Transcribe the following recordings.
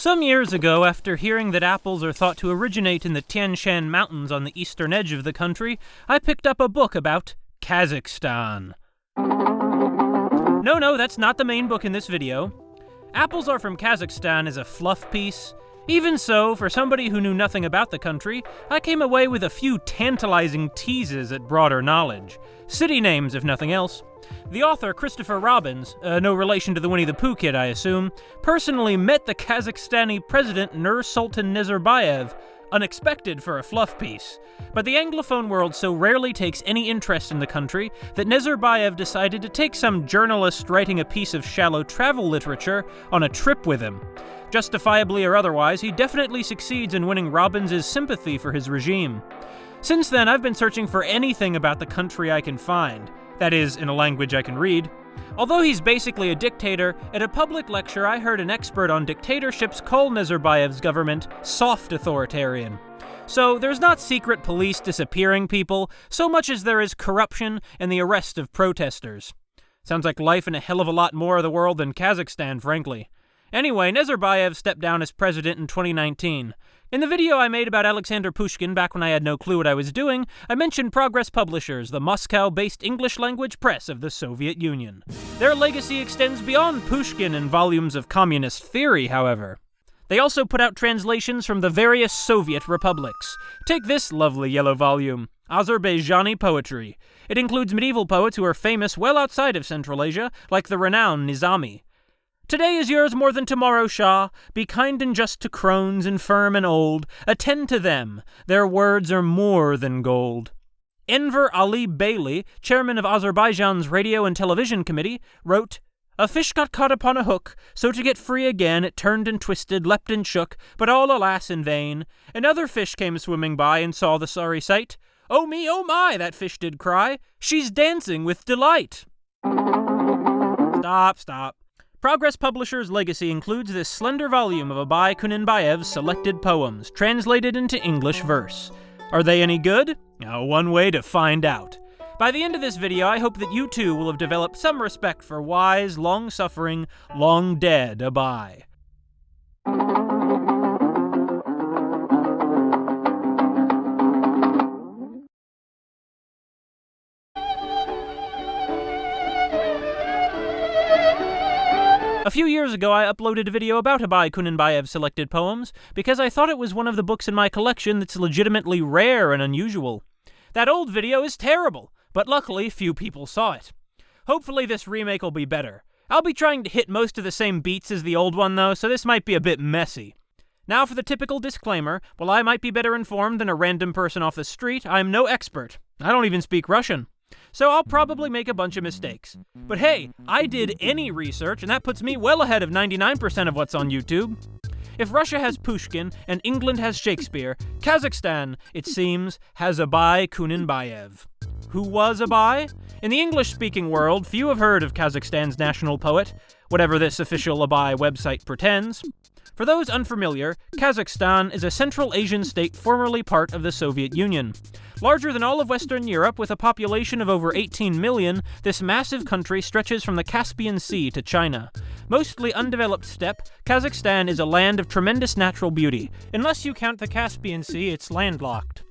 Some years ago, after hearing that apples are thought to originate in the Tian Shan Mountains on the eastern edge of the country, I picked up a book about Kazakhstan. No, no, that's not the main book in this video. Apples Are from Kazakhstan is a fluff piece. Even so, for somebody who knew nothing about the country, I came away with a few tantalizing teases at broader knowledge. City names, if nothing else. The author, Christopher Robbins, uh, no relation to the Winnie the Pooh kid, I assume, personally met the Kazakhstani president Nursultan Nazarbayev, unexpected for a fluff piece. But the Anglophone world so rarely takes any interest in the country that Nazarbayev decided to take some journalist writing a piece of shallow travel literature on a trip with him. Justifiably or otherwise, he definitely succeeds in winning Robbins' sympathy for his regime. Since then, I've been searching for anything about the country I can find. That is, in a language I can read. Although he's basically a dictator, at a public lecture I heard an expert on dictatorships call Nazarbayev's government soft authoritarian. So there's not secret police disappearing people, so much as there is corruption and the arrest of protesters. Sounds like life in a hell of a lot more of the world than Kazakhstan, frankly. Anyway, Nazarbayev stepped down as president in 2019. In the video I made about Alexander Pushkin back when I had no clue what I was doing, I mentioned Progress Publishers, the Moscow-based English-language press of the Soviet Union. Their legacy extends beyond Pushkin and volumes of communist theory, however. They also put out translations from the various Soviet republics. Take this lovely yellow volume, Azerbaijani Poetry. It includes medieval poets who are famous well outside of Central Asia, like the renowned Nizami. Today is yours more than tomorrow, Shah. Be kind and just to crones, infirm and old. Attend to them. Their words are more than gold. Enver Alibeyli, chairman of Azerbaijan's Radio and Television Committee, wrote, A fish got caught upon a hook, so to get free again it turned and twisted, leapt and shook, but all alas in vain. Another fish came swimming by and saw the sorry sight. Oh me, oh my, that fish did cry. She's dancing with delight. Stop, stop. Progress Publishers' legacy includes this slender volume of Abay Kunanbayev's selected poems, translated into English verse. Are they any good? Now, one way to find out. By the end of this video, I hope that you too will have developed some respect for wise, long-suffering, long-dead Abay. A few years ago, I uploaded a video about Abai Kunanbayev's selected poems because I thought it was one of the books in my collection that's legitimately rare and unusual. That old video is terrible, but luckily few people saw it. Hopefully this remake will be better. I'll be trying to hit most of the same beats as the old one though, so this might be a bit messy. Now for the typical disclaimer, while I might be better informed than a random person off the street, I'm no expert. I don't even speak Russian so I'll probably make a bunch of mistakes. But hey, I did any research, and that puts me well ahead of 99% of what's on YouTube. If Russia has Pushkin and England has Shakespeare, Kazakhstan, it seems, has Abay Kunanbayev. Who was Abay? In the English-speaking world, few have heard of Kazakhstan's national poet, whatever this official Abay website pretends. For those unfamiliar, Kazakhstan is a Central Asian state formerly part of the Soviet Union. Larger than all of Western Europe, with a population of over 18 million, this massive country stretches from the Caspian Sea to China. Mostly undeveloped steppe, Kazakhstan is a land of tremendous natural beauty. Unless you count the Caspian Sea, it's landlocked.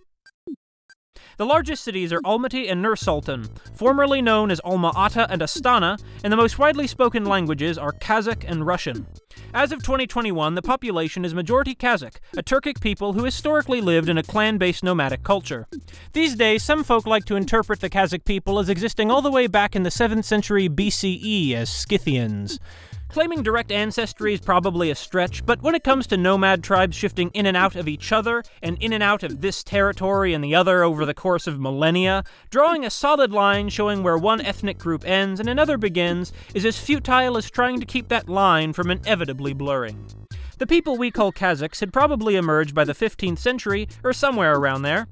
The largest cities are Almaty and Nur-Sultan, formerly known as Alma-Ata and Astana, and the most widely spoken languages are Kazakh and Russian. As of 2021, the population is majority Kazakh, a Turkic people who historically lived in a clan-based nomadic culture. These days, some folk like to interpret the Kazakh people as existing all the way back in the 7th century BCE as Scythians. Claiming direct ancestry is probably a stretch, but when it comes to nomad tribes shifting in and out of each other, and in and out of this territory and the other over the course of millennia, drawing a solid line showing where one ethnic group ends and another begins is as futile as trying to keep that line from inevitably blurring. The people we call Kazakhs had probably emerged by the 15th century, or somewhere around there.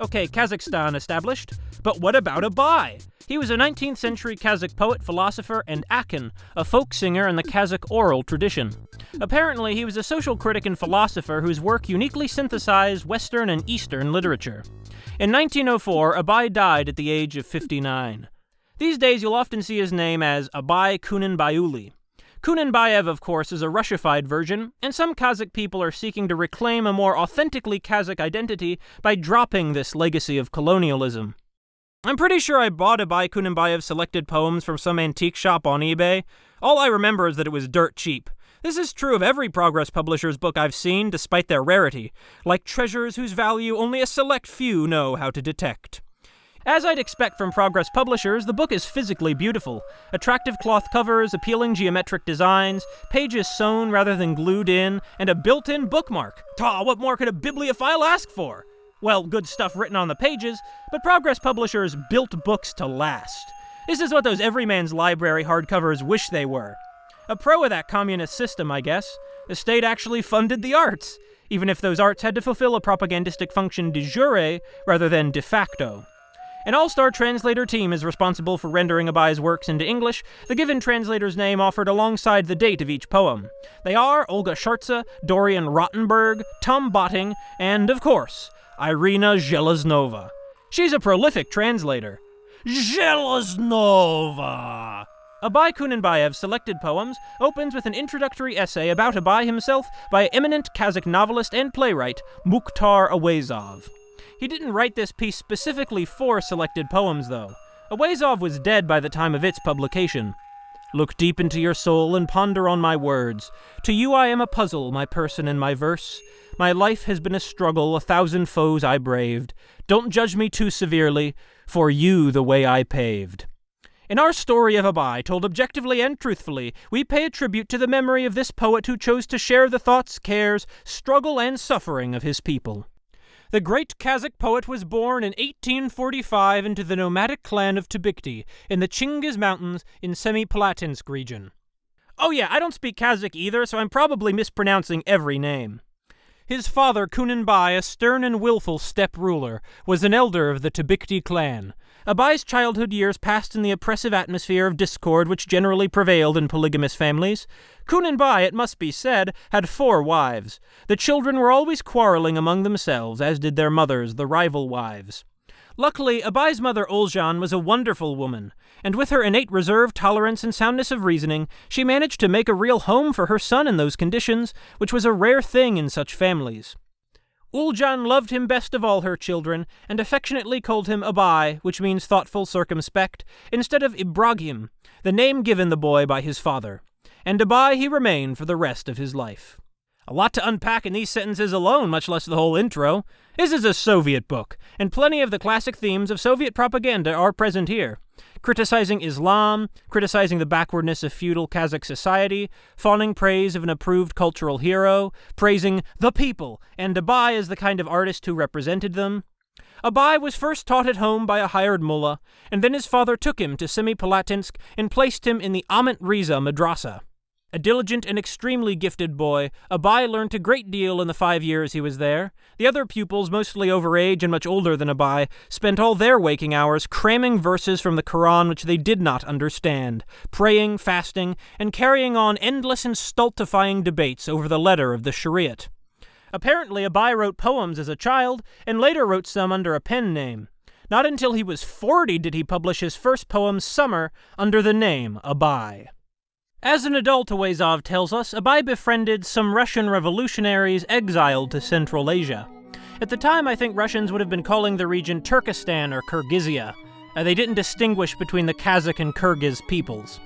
Okay, Kazakhstan established, but what about Abay? He was a 19th century Kazakh poet, philosopher, and akin, a folk singer in the Kazakh oral tradition. Apparently, he was a social critic and philosopher whose work uniquely synthesized Western and Eastern literature. In 1904, Abai died at the age of 59. These days, you'll often see his name as Abay Kunanbayuli. Kunanbayev, of course, is a Russified version, and some Kazakh people are seeking to reclaim a more authentically Kazakh identity by dropping this legacy of colonialism. I'm pretty sure I bought a Abay Kunanbayev selected poems from some antique shop on eBay. All I remember is that it was dirt cheap. This is true of every Progress Publishers book I've seen, despite their rarity, like treasures whose value only a select few know how to detect. As I'd expect from Progress Publishers, the book is physically beautiful. Attractive cloth covers, appealing geometric designs, pages sewn rather than glued in, and a built in bookmark. Ta, what more could a bibliophile ask for? Well, good stuff written on the pages, but Progress Publishers built books to last. This is what those Everyman's Library hardcovers wish they were. A pro of that communist system, I guess. The state actually funded the arts, even if those arts had to fulfill a propagandistic function de jure rather than de facto. An all-star translator team is responsible for rendering Abai's works into English, the given translator's name offered alongside the date of each poem. They are Olga Shartse, Dorian Rottenberg, Tom Botting, and, of course, Irina Zheleznova. She's a prolific translator. Zheleznova! Abay Kunanbayev's selected poems opens with an introductory essay about Abay himself by eminent Kazakh novelist and playwright Mukhtar Auezov. He didn't write this piece specifically for selected poems, though. Auezov was dead by the time of its publication. Look deep into your soul and ponder on my words. To you I am a puzzle, my person and my verse. My life has been a struggle, a thousand foes I braved. Don't judge me too severely, for you the way I paved. In our story of Abai, told objectively and truthfully, we pay a tribute to the memory of this poet who chose to share the thoughts, cares, struggle, and suffering of his people. The great Kazakh poet was born in 1845 into the nomadic clan of Tubikti in the Chingiz Mountains in Semipalatinsk region. Oh yeah, I don't speak Kazakh either, so I'm probably mispronouncing every name. His father, Kunanbay, a stern and willful steppe ruler, was an elder of the Tubikti clan, Abay's childhood years passed in the oppressive atmosphere of discord which generally prevailed in polygamous families. Kunanbay, it must be said, had four wives. The children were always quarreling among themselves, as did their mothers, the rival wives. Luckily, Abay's mother Oljan was a wonderful woman, and with her innate reserve, tolerance, and soundness of reasoning, she managed to make a real home for her son in those conditions, which was a rare thing in such families. Uljan loved him best of all her children, and affectionately called him Abai, which means thoughtful, circumspect, instead of Ibrahim, the name given the boy by his father. And Abai he remained for the rest of his life. A lot to unpack in these sentences alone, much less the whole intro. This is a Soviet book, and plenty of the classic themes of Soviet propaganda are present here criticizing Islam, criticizing the backwardness of feudal Kazakh society, fawning praise of an approved cultural hero, praising the people, and Abai as the kind of artist who represented them. Abai was first taught at home by a hired mullah, and then his father took him to Semipalatinsk and placed him in the Ahmet Riza madrasa. A diligent and extremely gifted boy, Abay learned a great deal in the five years he was there. The other pupils, mostly over age and much older than Abay, spent all their waking hours cramming verses from the Quran which they did not understand, praying, fasting, and carrying on endless and stultifying debates over the letter of the Shariat. Apparently, Abay wrote poems as a child, and later wrote some under a pen name. Not until he was 40 did he publish his first poem, Summer, under the name Abay. As an adult, Auezov tells us, Abai befriended some Russian revolutionaries exiled to Central Asia. At the time, I think Russians would have been calling the region Turkestan or Kyrgyzia. Uh, they didn't distinguish between the Kazakh and Kyrgyz peoples.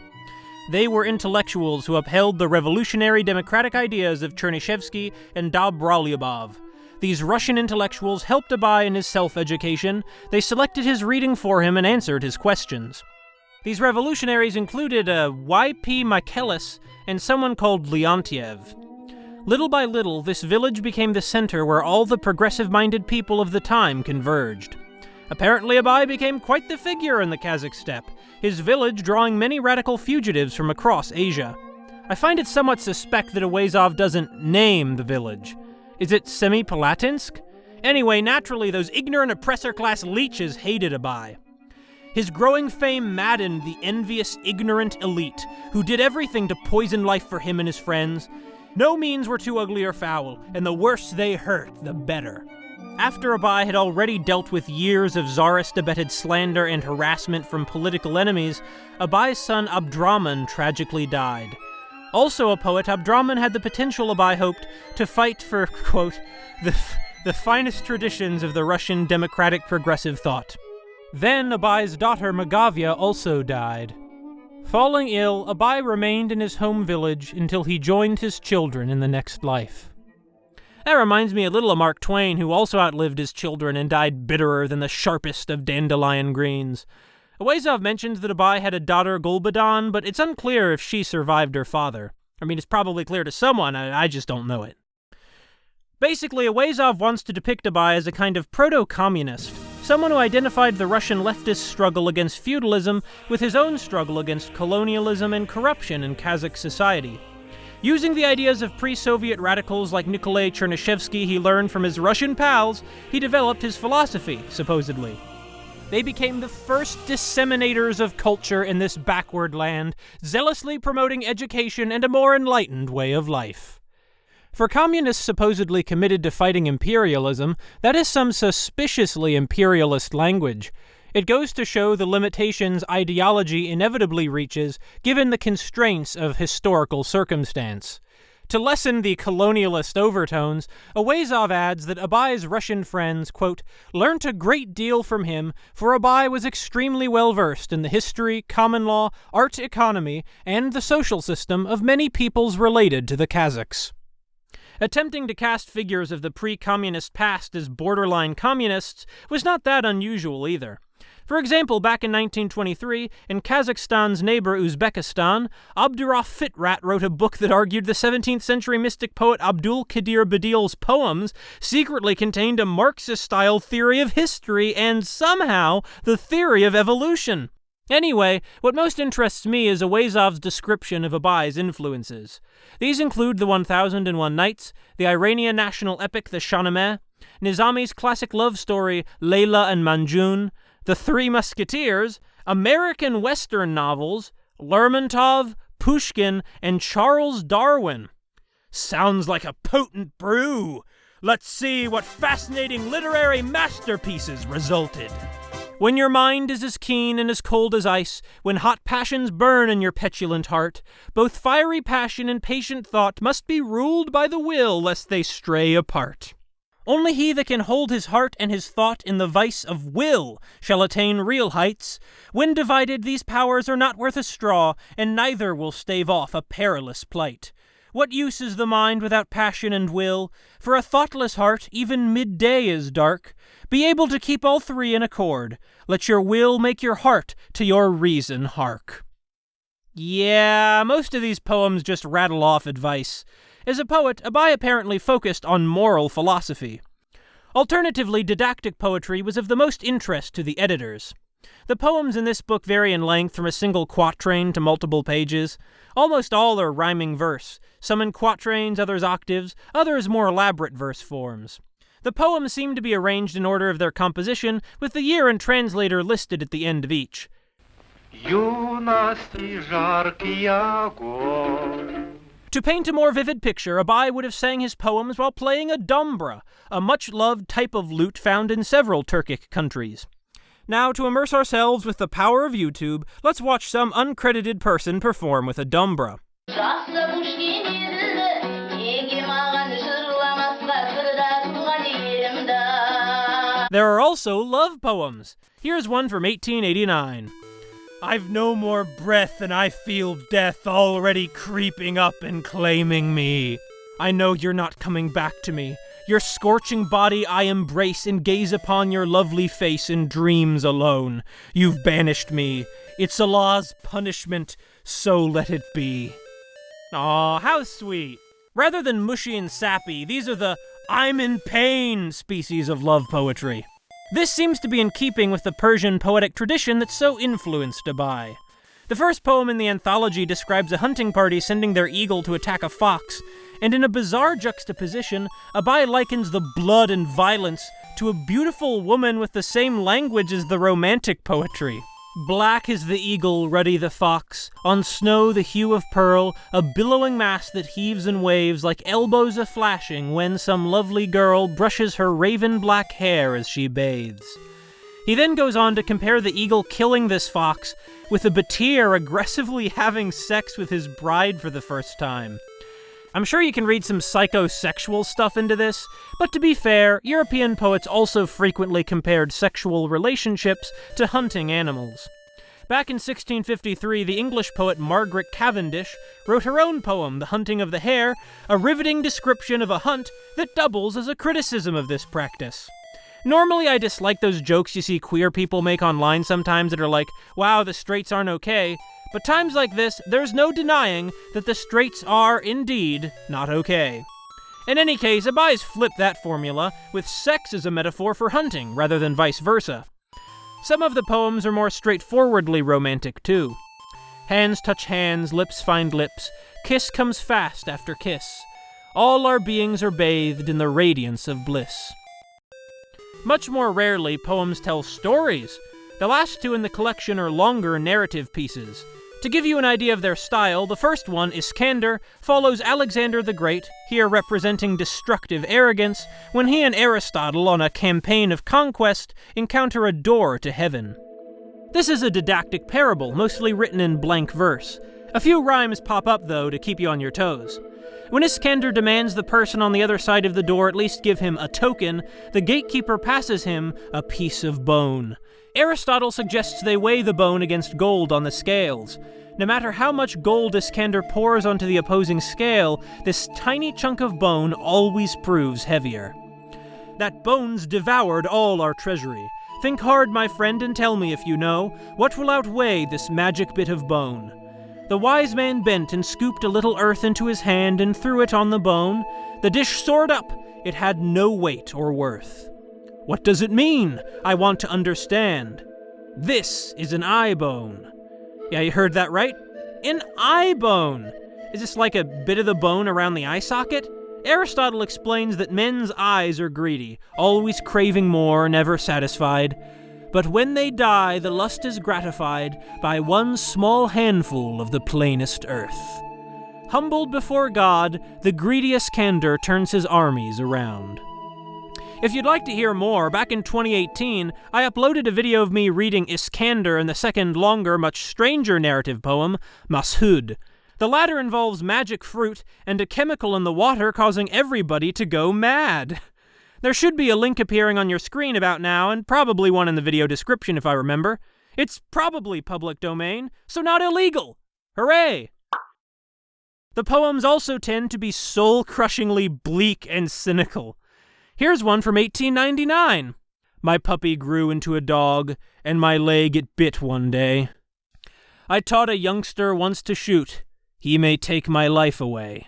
They were intellectuals who upheld the revolutionary democratic ideas of Chernyshevsky and Dobrolyubov. These Russian intellectuals helped Abai in his self-education, they selected his reading for him and answered his questions. These revolutionaries included uh, a Y.P. Michaelis and someone called Leontiev. Little by little, this village became the center where all the progressive-minded people of the time converged. Apparently Abai became quite the figure in the Kazakh steppe, his village drawing many radical fugitives from across Asia. I find it somewhat suspect that Auezov doesn't name the village. Is it Semipalatinsk? Anyway, naturally, those ignorant oppressor class leeches hated Abay. His growing fame maddened the envious, ignorant elite, who did everything to poison life for him and his friends. No means were too ugly or foul, and the worse they hurt, the better. After Abai had already dealt with years of czarist-abetted slander and harassment from political enemies, Abai's son Abdraman tragically died. Also a poet, Abdraman had the potential, Abai hoped, to fight for, quote, the, the finest traditions of the Russian democratic progressive thought. Then Abai's daughter Magavia also died. Falling ill, Abai remained in his home village until he joined his children in the next life. That reminds me a little of Mark Twain, who also outlived his children and died bitterer than the sharpest of dandelion greens. Auezov mentions that Abai had a daughter Gulbadan, but it's unclear if she survived her father. I mean, it's probably clear to someone, I, I just don't know it. Basically, Auezov wants to depict Abai as a kind of proto-communist, someone who identified the Russian leftist struggle against feudalism with his own struggle against colonialism and corruption in Kazakh society. Using the ideas of pre-Soviet radicals like Nikolai Chernyshevsky he learned from his Russian pals, he developed his philosophy, supposedly. They became the first disseminators of culture in this backward land, zealously promoting education and a more enlightened way of life. For communists supposedly committed to fighting imperialism, that is some suspiciously imperialist language. It goes to show the limitations ideology inevitably reaches given the constraints of historical circumstance. To lessen the colonialist overtones, Auezov adds that Abai's Russian friends, quote, learnt a great deal from him, for Abai was extremely well versed in the history, common law, art economy, and the social system of many peoples related to the Kazakhs. Attempting to cast figures of the pre-communist past as borderline communists was not that unusual either. For example, back in 1923, in Kazakhstan's neighbor Uzbekistan, Abdurauf Fitrat wrote a book that argued the 17th century mystic poet Abdul Qadir Badil's poems secretly contained a Marxist style theory of history and somehow the theory of evolution. Anyway, what most interests me is Auezov's description of Abai's influences. These include the 1001 Nights, the Iranian national epic The Shahnameh, Nizami's classic love story Layla and Majnun, the Three Musketeers, American Western novels, Lermontov, Pushkin, and Charles Darwin. Sounds like a potent brew. Let's see what fascinating literary masterpieces resulted. When your mind is as keen and as cold as ice, when hot passions burn in your petulant heart, both fiery passion and patient thought must be ruled by the will lest they stray apart. Only he that can hold his heart and his thought in the vice of will shall attain real heights. When divided, these powers are not worth a straw, and neither will stave off a perilous plight. What use is the mind without passion and will? For a thoughtless heart, even midday is dark. Be able to keep all three in accord. Let your will make your heart to your reason hark. Yeah, most of these poems just rattle off advice. As a poet, Abai apparently focused on moral philosophy. Alternatively, didactic poetry was of the most interest to the editors. The poems in this book vary in length from a single quatrain to multiple pages. Almost all are rhyming verse, some in quatrains, others octaves, others more elaborate verse forms. The poems seem to be arranged in order of their composition, with the year and translator listed at the end of each. To paint a more vivid picture, Abai would have sang his poems while playing a dombra, a much-loved type of lute found in several Turkic countries. Now, to immerse ourselves with the power of YouTube, let's watch some uncredited person perform with a dombra. There are also love poems. Here's one from 1889. I've no more breath and I feel death already creeping up and claiming me. I know you're not coming back to me. Your scorching body I embrace and gaze upon your lovely face in dreams alone. You've banished me. It's Allah's punishment, so let it be. Aw, how sweet. Rather than mushy and sappy, these are the I'm in pain species of love poetry. This seems to be in keeping with the Persian poetic tradition that so influenced Abai. The first poem in the anthology describes a hunting party sending their eagle to attack a fox, and in a bizarre juxtaposition, Abai likens the blood and violence to a beautiful woman with the same language as the romantic poetry. Black is the eagle, ruddy the fox, on snow the hue of pearl, a billowing mass that heaves and waves like elbows a flashing when some lovely girl brushes her raven black hair as she bathes. He then goes on to compare the eagle killing this fox with a Batir aggressively having sex with his bride for the first time. I'm sure you can read some psychosexual stuff into this, but to be fair, European poets also frequently compared sexual relationships to hunting animals. Back in 1653, the English poet Margaret Cavendish wrote her own poem, The Hunting of the Hare, a riveting description of a hunt that doubles as a criticism of this practice. Normally, I dislike those jokes you see queer people make online sometimes that are like, wow, the straights aren't okay, but times like this, there's no denying that the straights are, indeed, not okay. In any case, Abai flipped that formula, with sex as a metaphor for hunting, rather than vice versa. Some of the poems are more straightforwardly romantic, too. Hands touch hands, lips find lips, kiss comes fast after kiss. All our beings are bathed in the radiance of bliss. Much more rarely, poems tell stories. The last two in the collection are longer narrative pieces, to give you an idea of their style, the first one, Iskander, follows Alexander the Great, here representing destructive arrogance, when he and Aristotle, on a campaign of conquest, encounter a door to heaven. This is a didactic parable, mostly written in blank verse. A few rhymes pop up, though, to keep you on your toes. When Iskander demands the person on the other side of the door at least give him a token, the gatekeeper passes him a piece of bone. Aristotle suggests they weigh the bone against gold on the scales. No matter how much gold Iskander pours onto the opposing scale, this tiny chunk of bone always proves heavier. That bone's devoured all our treasury. Think hard, my friend, and tell me if you know, what will outweigh this magic bit of bone? The wise man bent and scooped a little earth into his hand and threw it on the bone. The dish soared up. It had no weight or worth. What does it mean? I want to understand. This is an eye bone. Yeah, you heard that right? An eye bone! Is this like a bit of the bone around the eye socket? Aristotle explains that men's eyes are greedy, always craving more, never satisfied. But when they die, the lust is gratified by one small handful of the plainest earth. Humbled before God, the greediest Iskander turns his armies around. If you'd like to hear more, back in 2018, I uploaded a video of me reading Iskander and the second longer, much stranger narrative poem, Mashhud. The latter involves magic fruit and a chemical in the water causing everybody to go mad. There should be a link appearing on your screen about now, and probably one in the video description if I remember. It's probably public domain, so not illegal. Hooray! The poems also tend to be soul crushingly bleak and cynical. Here's one from 1899. My puppy grew into a dog, and my leg it bit one day. I taught a youngster once to shoot. He may take my life away.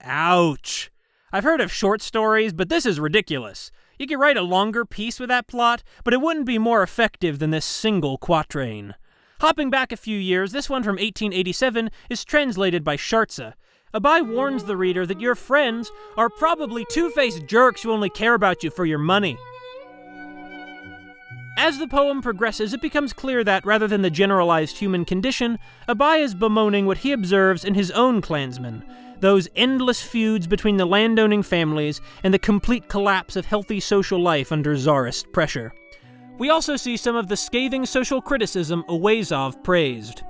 Ouch. I've heard of short stories, but this is ridiculous. You could write a longer piece with that plot, but it wouldn't be more effective than this single quatrain. Hopping back a few years, this one from 1887 is translated by Shartse, Abai warns the reader that your friends are probably two faced jerks who only care about you for your money. As the poem progresses, it becomes clear that, rather than the generalized human condition, Abai is bemoaning what he observes in his own clansmen those endless feuds between the landowning families and the complete collapse of healthy social life under czarist pressure. We also see some of the scathing social criticism Auezov praised.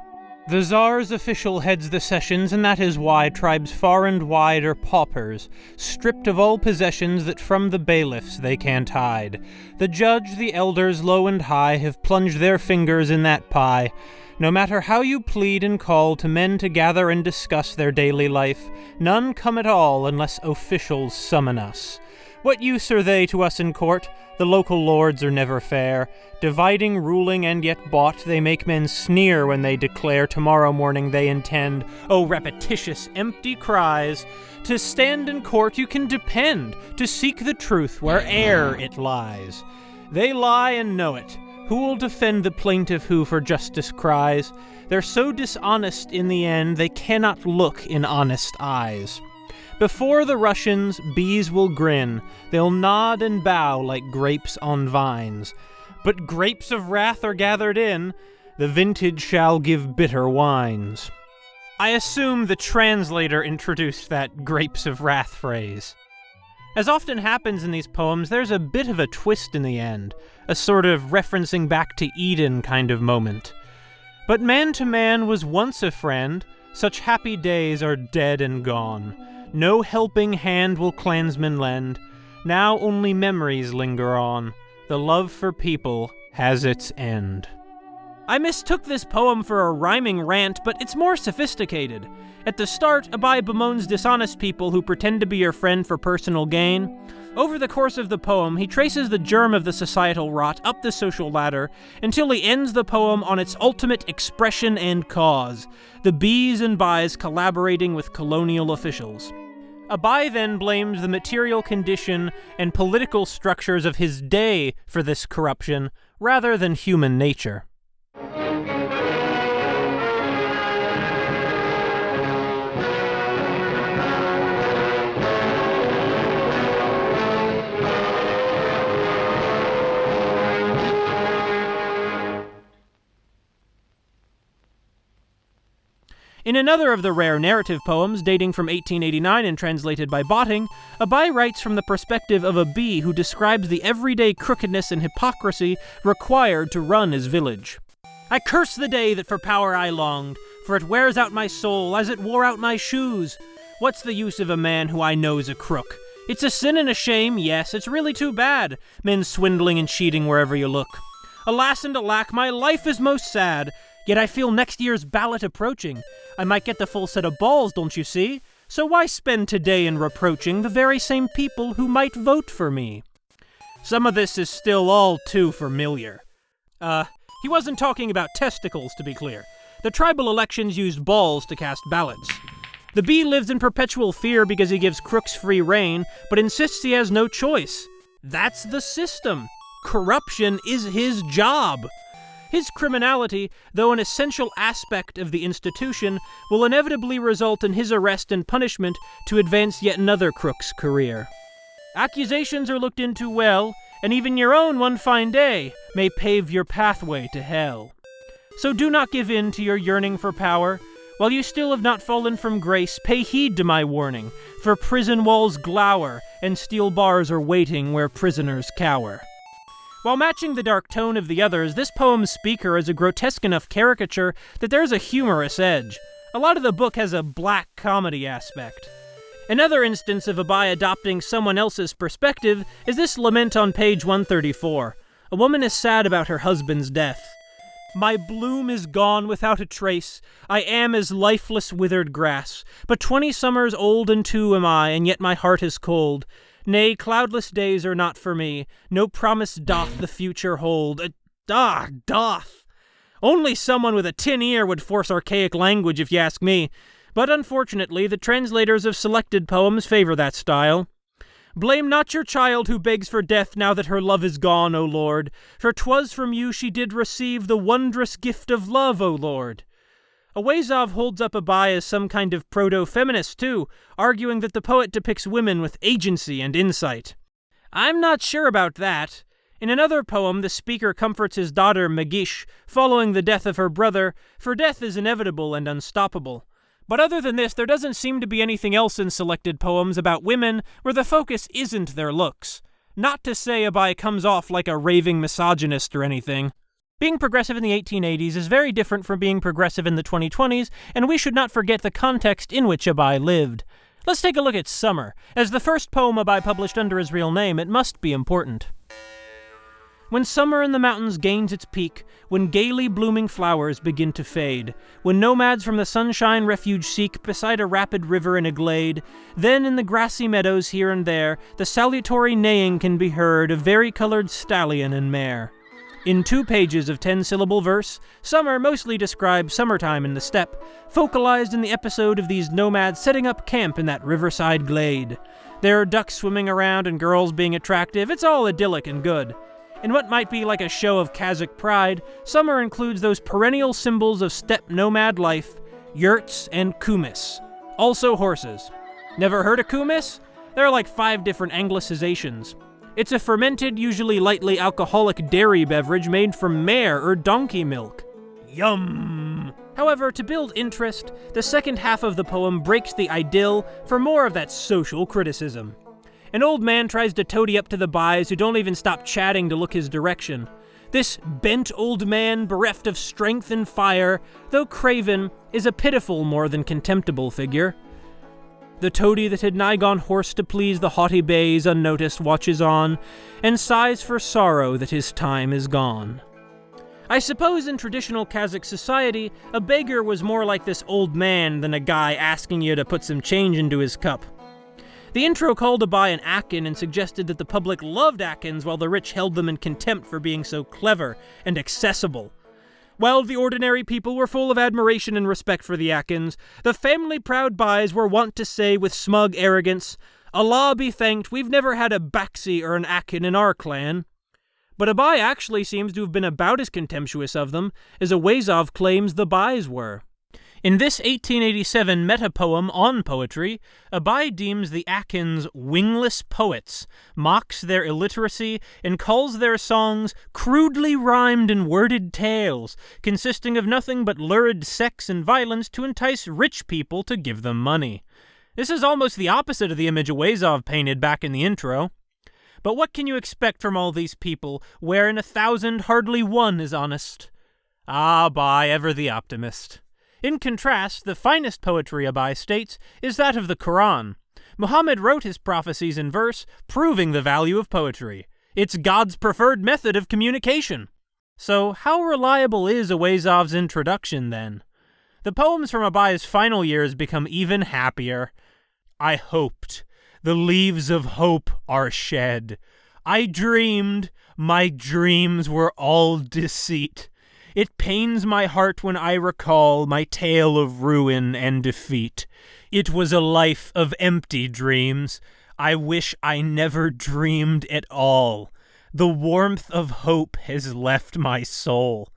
The Tsar's official heads the sessions, and that is why tribes far and wide are paupers, stripped of all possessions that from the bailiffs they can't hide. The judge, the elders, low and high, have plunged their fingers in that pie. No matter how you plead and call to men to gather and discuss their daily life, none come at all unless officials summon us. What use are they to us in court? The local lords are never fair. Dividing, ruling, and yet bought, they make men sneer when they declare tomorrow morning they intend, oh, repetitious, empty cries. To stand in court you can depend, to seek the truth where'er it lies. They lie and know it. Who will defend the plaintiff who for justice cries? They're so dishonest in the end, they cannot look in honest eyes. Before the Russians, bees will grin. They'll nod and bow like grapes on vines. But grapes of wrath are gathered in. The vintage shall give bitter wines. I assume the translator introduced that grapes of wrath phrase. As often happens in these poems, there's a bit of a twist in the end, a sort of referencing back to Eden kind of moment. But man to man was once a friend, such happy days are dead and gone. No helping hand will clansmen lend, now only memories linger on. The love for people has its end. I mistook this poem for a rhyming rant, but it's more sophisticated. At the start, Abai bemoans dishonest people who pretend to be your friend for personal gain. Over the course of the poem, he traces the germ of the societal rot up the social ladder until he ends the poem on its ultimate expression and cause the bees and bais collaborating with colonial officials. Abai then blames the material condition and political structures of his day for this corruption, rather than human nature. In another of the rare narrative poems, dating from 1889 and translated by Botting, Abai writes from the perspective of a bee who describes the everyday crookedness and hypocrisy required to run his village. I curse the day that for power I longed, for it wears out my soul as it wore out my shoes. What's the use of a man who I know's a crook? It's a sin and a shame, yes, it's really too bad, men swindling and cheating wherever you look. Alas and alack, my life is most sad, Yet I feel next year's ballot approaching. I might get the full set of balls, don't you see? So why spend today in reproaching the very same people who might vote for me? Some of this is still all too familiar. Uh, he wasn't talking about testicles, to be clear. The tribal elections used balls to cast ballots. The bee lives in perpetual fear because he gives crooks free reign, but insists he has no choice. That's the system. Corruption is his job. His criminality, though an essential aspect of the institution, will inevitably result in his arrest and punishment to advance yet another crook's career. Accusations are looked into well, and even your own one fine day may pave your pathway to hell. So do not give in to your yearning for power. While you still have not fallen from grace, pay heed to my warning, for prison walls glower, and steel bars are waiting where prisoners cower. While matching the dark tone of the others, this poem's speaker is a grotesque enough caricature that there's a humorous edge. A lot of the book has a black comedy aspect. Another instance of Abai adopting someone else's perspective is this lament on page 134. A woman is sad about her husband's death. My bloom is gone without a trace. I am as lifeless withered grass. But twenty summers old and two am I, and yet my heart is cold. Nay, cloudless days are not for me. No promise doth the future hold. Uh, ah, doth. Only someone with a tin ear would force archaic language, if you ask me. But unfortunately, the translators of selected poems favor that style. Blame not your child who begs for death now that her love is gone, O Lord, for 'twas from you she did receive the wondrous gift of love, O Lord. Auezov holds up Abai as some kind of proto-feminist too, arguing that the poet depicts women with agency and insight. I'm not sure about that. In another poem, the speaker comforts his daughter Magish following the death of her brother, for death is inevitable and unstoppable. But other than this, there doesn't seem to be anything else in selected poems about women where the focus isn't their looks. Not to say Abai comes off like a raving misogynist or anything. Being progressive in the 1880s is very different from being progressive in the 2020s, and we should not forget the context in which Abai lived. Let's take a look at Summer. As the first poem Abai published under his real name, it must be important. When summer in the mountains gains its peak, when gaily blooming flowers begin to fade, when nomads from the sunshine refuge seek beside a rapid river in a glade, then in the grassy meadows here and there, the salutary neighing can be heard of vari-colored stallion and mare. In two pages of 10 syllable verse, Summer mostly describes summertime in the steppe, focalized in the episode of these nomads setting up camp in that riverside glade. There are ducks swimming around and girls being attractive, it's all idyllic and good. In what might be like a show of Kazakh pride, Summer includes those perennial symbols of steppe nomad life yurts and kumis. Also horses. Never heard of kumis? There are like five different anglicizations. It's a fermented, usually lightly alcoholic dairy beverage made from mare or donkey milk. Yum! However, to build interest, the second half of the poem breaks the idyll for more of that social criticism. An old man tries to toady up to the bais who don't even stop chatting to look his direction. This bent old man, bereft of strength and fire, though craven, is a pitiful more than contemptible figure. The toady that had nigh gone hoarse to please the haughty bays unnoticed watches on, and sighs for sorrow that his time is gone. I suppose in traditional Kazakh society, a beggar was more like this old man than a guy asking you to put some change into his cup. The intro called Abai an Akin and suggested that the public loved Akins while the rich held them in contempt for being so clever and accessible. While the ordinary people were full of admiration and respect for the Akins, the family proud bais were wont to say with smug arrogance, Allah be thanked, we've never had a Baxi or an Akin in our clan. But a Abai actually seems to have been about as contemptuous of them as Auezov claims the Bais were. In this 1887 meta-poem on poetry, Abai deems the Akins wingless poets, mocks their illiteracy, and calls their songs crudely rhymed and worded tales, consisting of nothing but lurid sex and violence to entice rich people to give them money. This is almost the opposite of the image Auezov painted back in the intro. But what can you expect from all these people, where in a thousand hardly one is honest? Ah, Abai, ever the optimist. In contrast, the finest poetry, Abai states, is that of the Quran. Muhammad wrote his prophecies in verse, proving the value of poetry. It's God's preferred method of communication. So, how reliable is Auezov's introduction, then? The poems from Abai's final years become even happier. I hoped the leaves of hope are shed. I dreamed, my dreams were all deceit. It pains my heart when I recall my tale of ruin and defeat. It was a life of empty dreams. I wish I never dreamed at all. The warmth of hope has left my soul.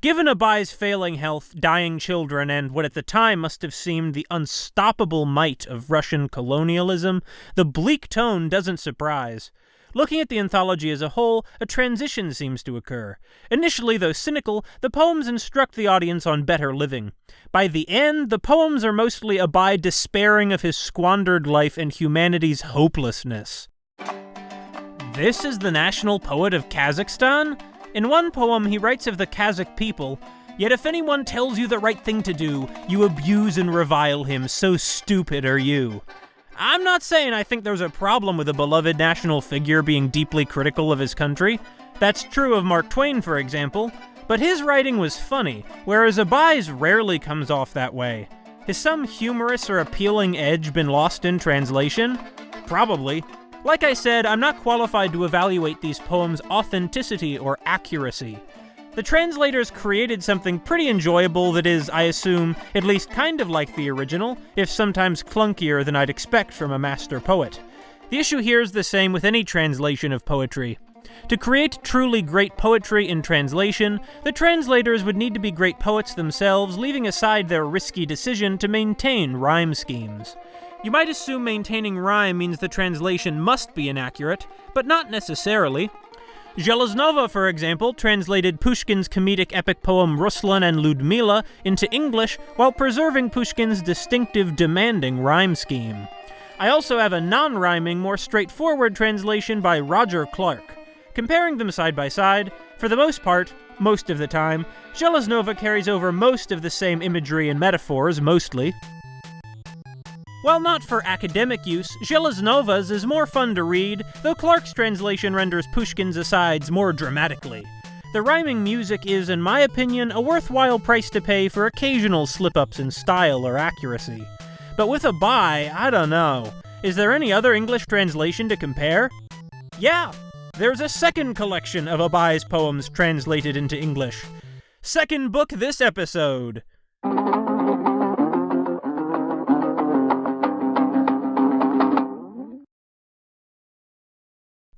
Given Abai's failing health, dying children, and what at the time must have seemed the unstoppable might of Russian colonialism, the bleak tone doesn't surprise. Looking at the anthology as a whole, a transition seems to occur. Initially, though cynical, the poems instruct the audience on better living. By the end, the poems are mostly Abai despairing of his squandered life and humanity's hopelessness. This is the national poet of Kazakhstan? In one poem, he writes of the Kazakh people, Yet if anyone tells you the right thing to do, you abuse and revile him, so stupid are you. I'm not saying I think there's a problem with a beloved national figure being deeply critical of his country. That's true of Mark Twain, for example, but his writing was funny, whereas Abai's rarely comes off that way. Has some humorous or appealing edge been lost in translation? Probably, like I said, I'm not qualified to evaluate these poems' authenticity or accuracy. The translators created something pretty enjoyable that is, I assume, at least kind of like the original, if sometimes clunkier than I'd expect from a master poet. The issue here is the same with any translation of poetry. To create truly great poetry in translation, the translators would need to be great poets themselves, leaving aside their risky decision to maintain rhyme schemes. You might assume maintaining rhyme means the translation must be inaccurate, but not necessarily. Zheleznova, for example, translated Pushkin's comedic epic poem Ruslan and Ludmila into English while preserving Pushkin's distinctive demanding rhyme scheme. I also have a non-rhyming, more straightforward translation by Roger Clark. Comparing them side by side, for the most part, most of the time, Zheleznova carries over most of the same imagery and metaphors, mostly, while not for academic use, Zheleznova's is more fun to read, though Clark's translation renders Pushkin's asides more dramatically. The rhyming music is, in my opinion, a worthwhile price to pay for occasional slip-ups in style or accuracy. But with Abai, I don't know. Is there any other English translation to compare? Yeah, there's a second collection of Abai's poems translated into English. Second book this episode.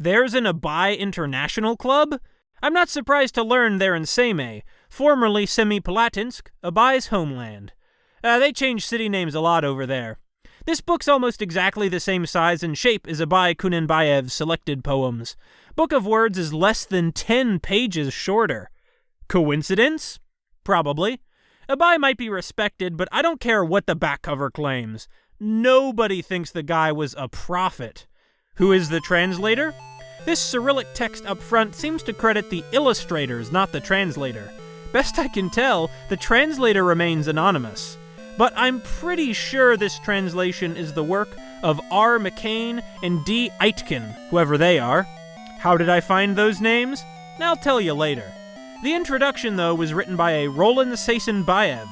There's an Abai International Club? I'm not surprised to learn they're in Semey, formerly Semipalatinsk, Abai's homeland. Uh, they change city names a lot over there. This book's almost exactly the same size and shape as Abai Kunanbayev's selected poems. Book of Words is less than 10 pages shorter. Coincidence? Probably. Abai might be respected, but I don't care what the back cover claims. Nobody thinks the guy was a prophet. Who is the translator? This Cyrillic text up front seems to credit the illustrators, not the translator. Best I can tell, the translator remains anonymous. But I'm pretty sure this translation is the work of R. McKane and D. Aitken, whoever they are. How did I find those names? I'll tell you later. The introduction, though, was written by a Roland Seisenbayev.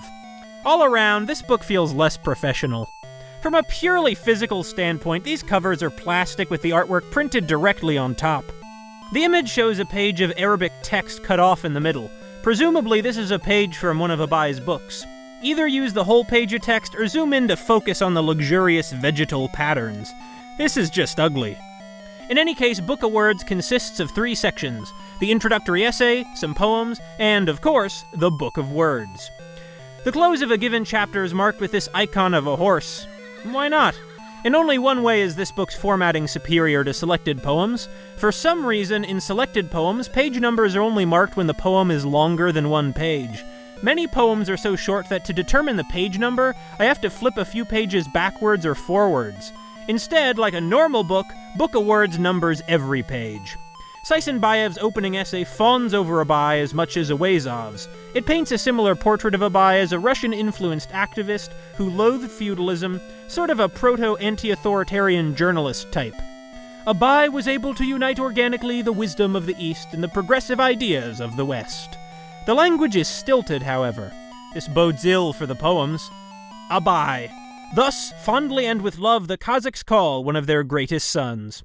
All around, this book feels less professional. From a purely physical standpoint, these covers are plastic with the artwork printed directly on top. The image shows a page of Arabic text cut off in the middle. Presumably, this is a page from one of Abai's books. Either use the whole page of text or zoom in to focus on the luxurious vegetal patterns. This is just ugly. In any case, Book of Words consists of three sections the introductory essay, some poems, and, of course, the Book of Words. The close of a given chapter is marked with this icon of a horse. Why not? In only one way is this book's formatting superior to selected poems. For some reason, in selected poems, page numbers are only marked when the poem is longer than one page. Many poems are so short that to determine the page number, I have to flip a few pages backwards or forwards. Instead, like a normal book, Book of Words numbers every page. Seisenbayev's opening essay fawns over Abai as much as Auezov's. It paints a similar portrait of Abai as a Russian influenced activist who loathed feudalism, sort of a proto anti authoritarian journalist type. Abai was able to unite organically the wisdom of the East and the progressive ideas of the West. The language is stilted, however. This bodes ill for the poems. Abai. Thus, fondly and with love, the Kazakhs call one of their greatest sons.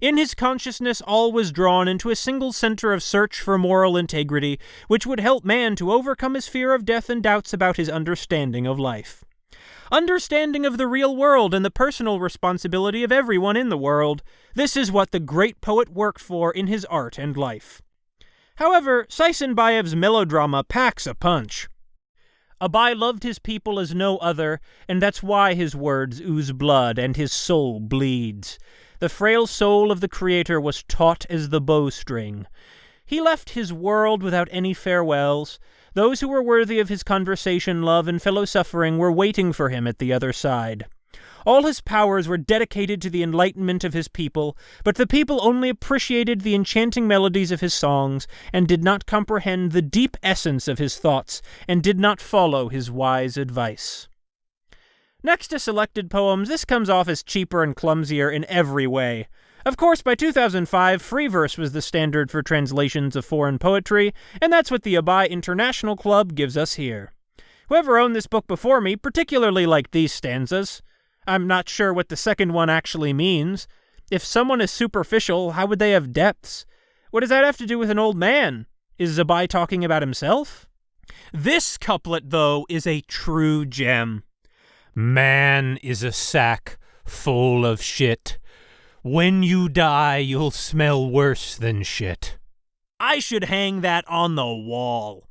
In his consciousness, all was drawn into a single center of search for moral integrity, which would help man to overcome his fear of death and doubts about his understanding of life. Understanding of the real world and the personal responsibility of everyone in the world. This is what the great poet worked for in his art and life. However, Seisenbayev's melodrama packs a punch. Abai loved his people as no other, and that's why his words ooze blood and his soul bleeds. The frail soul of the Creator was taut as the bowstring. He left his world without any farewells. Those who were worthy of his conversation, love, and fellow suffering were waiting for him at the other side. All his powers were dedicated to the enlightenment of his people, but the people only appreciated the enchanting melodies of his songs, and did not comprehend the deep essence of his thoughts, and did not follow his wise advice. Next to selected poems, this comes off as cheaper and clumsier in every way. Of course, by 2005, free verse was the standard for translations of foreign poetry, and that's what the Abai International Club gives us here. Whoever owned this book before me particularly liked these stanzas. I'm not sure what the second one actually means. If someone is superficial, how would they have depths? What does that have to do with an old man? Is Abai talking about himself? This couplet, though, is a true gem. Man is a sack full of shit. When you die, you'll smell worse than shit. I should hang that on the wall.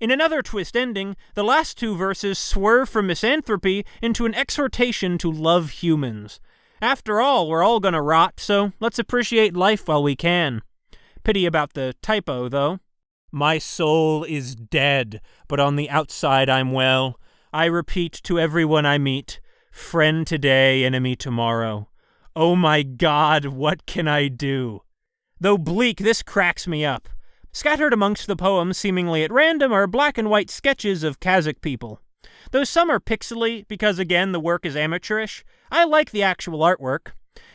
In another twist ending, the last two verses swerve from misanthropy into an exhortation to love humans. After all, we're all gonna rot, so let's appreciate life while we can. Pity about the typo, though. My soul is dead, but on the outside I'm well. I repeat to everyone I meet friend today, enemy tomorrow. Oh my God, what can I do? Though bleak, this cracks me up. Scattered amongst the poems, seemingly at random, are black and white sketches of Kazakh people. Though some are pixely, because again the work is amateurish, I like the actual artwork.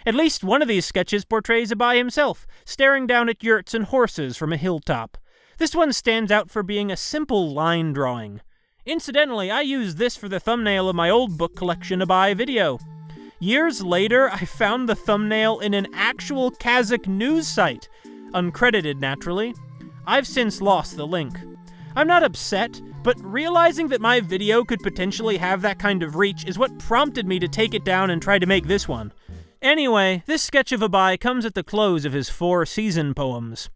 At least one of these sketches portrays Abai himself, staring down at yurts and horses from a hilltop. This one stands out for being a simple line drawing. Incidentally, I used this for the thumbnail of my old book collection Abai video. Years later, I found the thumbnail in an actual Kazakh news site, uncredited naturally. I've since lost the link. I'm not upset, but realizing that my video could potentially have that kind of reach is what prompted me to take it down and try to make this one. Anyway, this sketch of Abai comes at the close of his four season poems.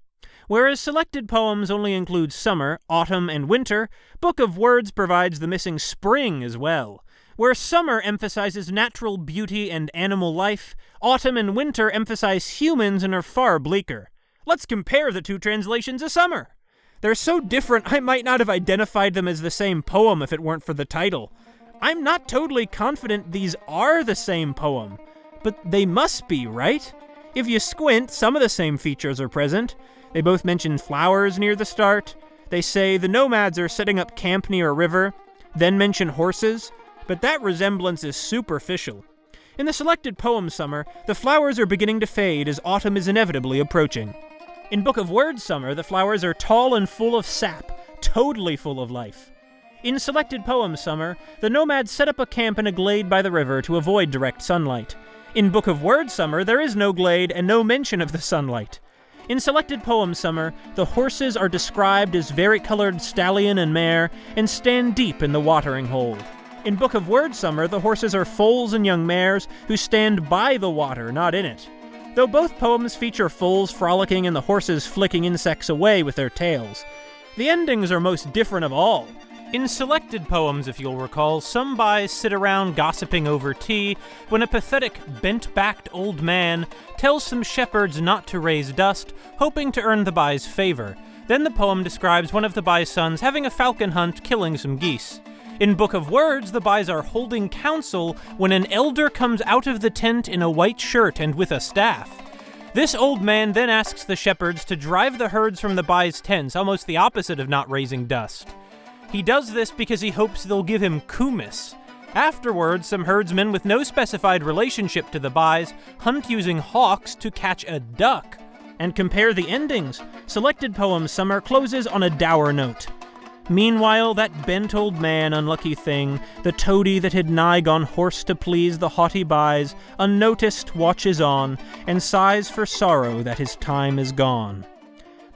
Whereas selected poems only include summer, autumn, and winter, Book of Words provides the missing spring as well. Where summer emphasizes natural beauty and animal life, autumn and winter emphasize humans and are far bleaker. Let's compare the two translations of summer. They're so different I might not have identified them as the same poem if it weren't for the title. I'm not totally confident these are the same poem, but they must be, right? If you squint, some of the same features are present. They both mention flowers near the start. They say the nomads are setting up camp near a river, then mention horses, but that resemblance is superficial. In the selected poem Summer, the flowers are beginning to fade as autumn is inevitably approaching. In Book of Words Summer, the flowers are tall and full of sap, totally full of life. In selected poem Summer, the nomads set up a camp in a glade by the river to avoid direct sunlight. In Book of Words Summer, there is no glade and no mention of the sunlight. In selected poem Summer, the horses are described as varicolored stallion and mare and stand deep in the watering hole. In Book of Words Summer, the horses are foals and young mares who stand by the water, not in it. Though both poems feature foals frolicking and the horses flicking insects away with their tails. The endings are most different of all. In selected poems, if you'll recall, some bais sit around gossiping over tea when a pathetic, bent backed old man tells some shepherds not to raise dust, hoping to earn the bai's favor. Then the poem describes one of the bai's sons having a falcon hunt killing some geese. In Book of Words, the bais are holding council when an elder comes out of the tent in a white shirt and with a staff. This old man then asks the shepherds to drive the herds from the bai's tents, almost the opposite of not raising dust. He does this because he hopes they'll give him kumis. Afterwards, some herdsmen with no specified relationship to the bais hunt using hawks to catch a duck. And compare the endings. Selected poem Summer closes on a dour note. Meanwhile, that bent old man, unlucky thing, the toady that had nigh gone hoarse to please the haughty bais, unnoticed watches on, and sighs for sorrow that his time is gone.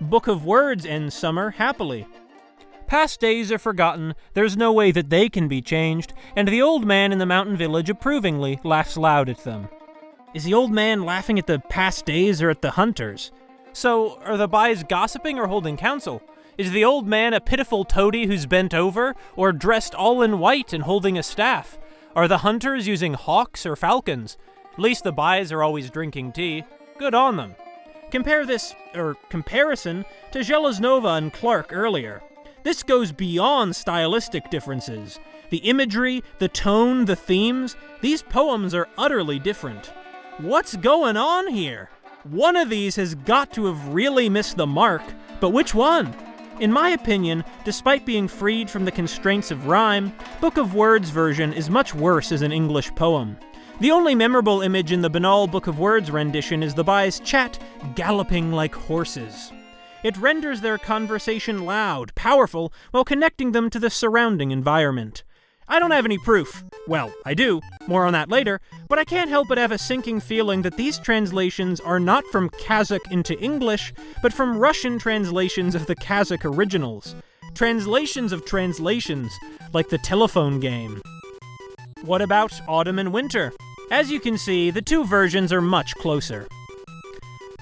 Book of Words ends summer happily. Past days are forgotten, there's no way that they can be changed, and the old man in the mountain village approvingly laughs loud at them. Is the old man laughing at the past days or at the hunters? So, are the bais gossiping or holding council? Is the old man a pitiful toady who's bent over, or dressed all in white and holding a staff? Are the hunters using hawks or falcons? At least the bais are always drinking tea. Good on them. Compare this, or comparison to Zhelezhnova and Clark earlier. This goes beyond stylistic differences. The imagery, the tone, the themes, these poems are utterly different. What's going on here? One of these has got to have really missed the mark, but which one? In my opinion, despite being freed from the constraints of rhyme, Book of Words version is much worse as an English poem. The only memorable image in the banal Book of Words rendition is the bais chat galloping like horses. It renders their conversation loud, powerful, while connecting them to the surrounding environment. I don't have any proof. Well, I do. More on that later. But I can't help but have a sinking feeling that these translations are not from Kazakh into English, but from Russian translations of the Kazakh originals. Translations of translations, like the telephone game. What about autumn and winter? As you can see, the two versions are much closer.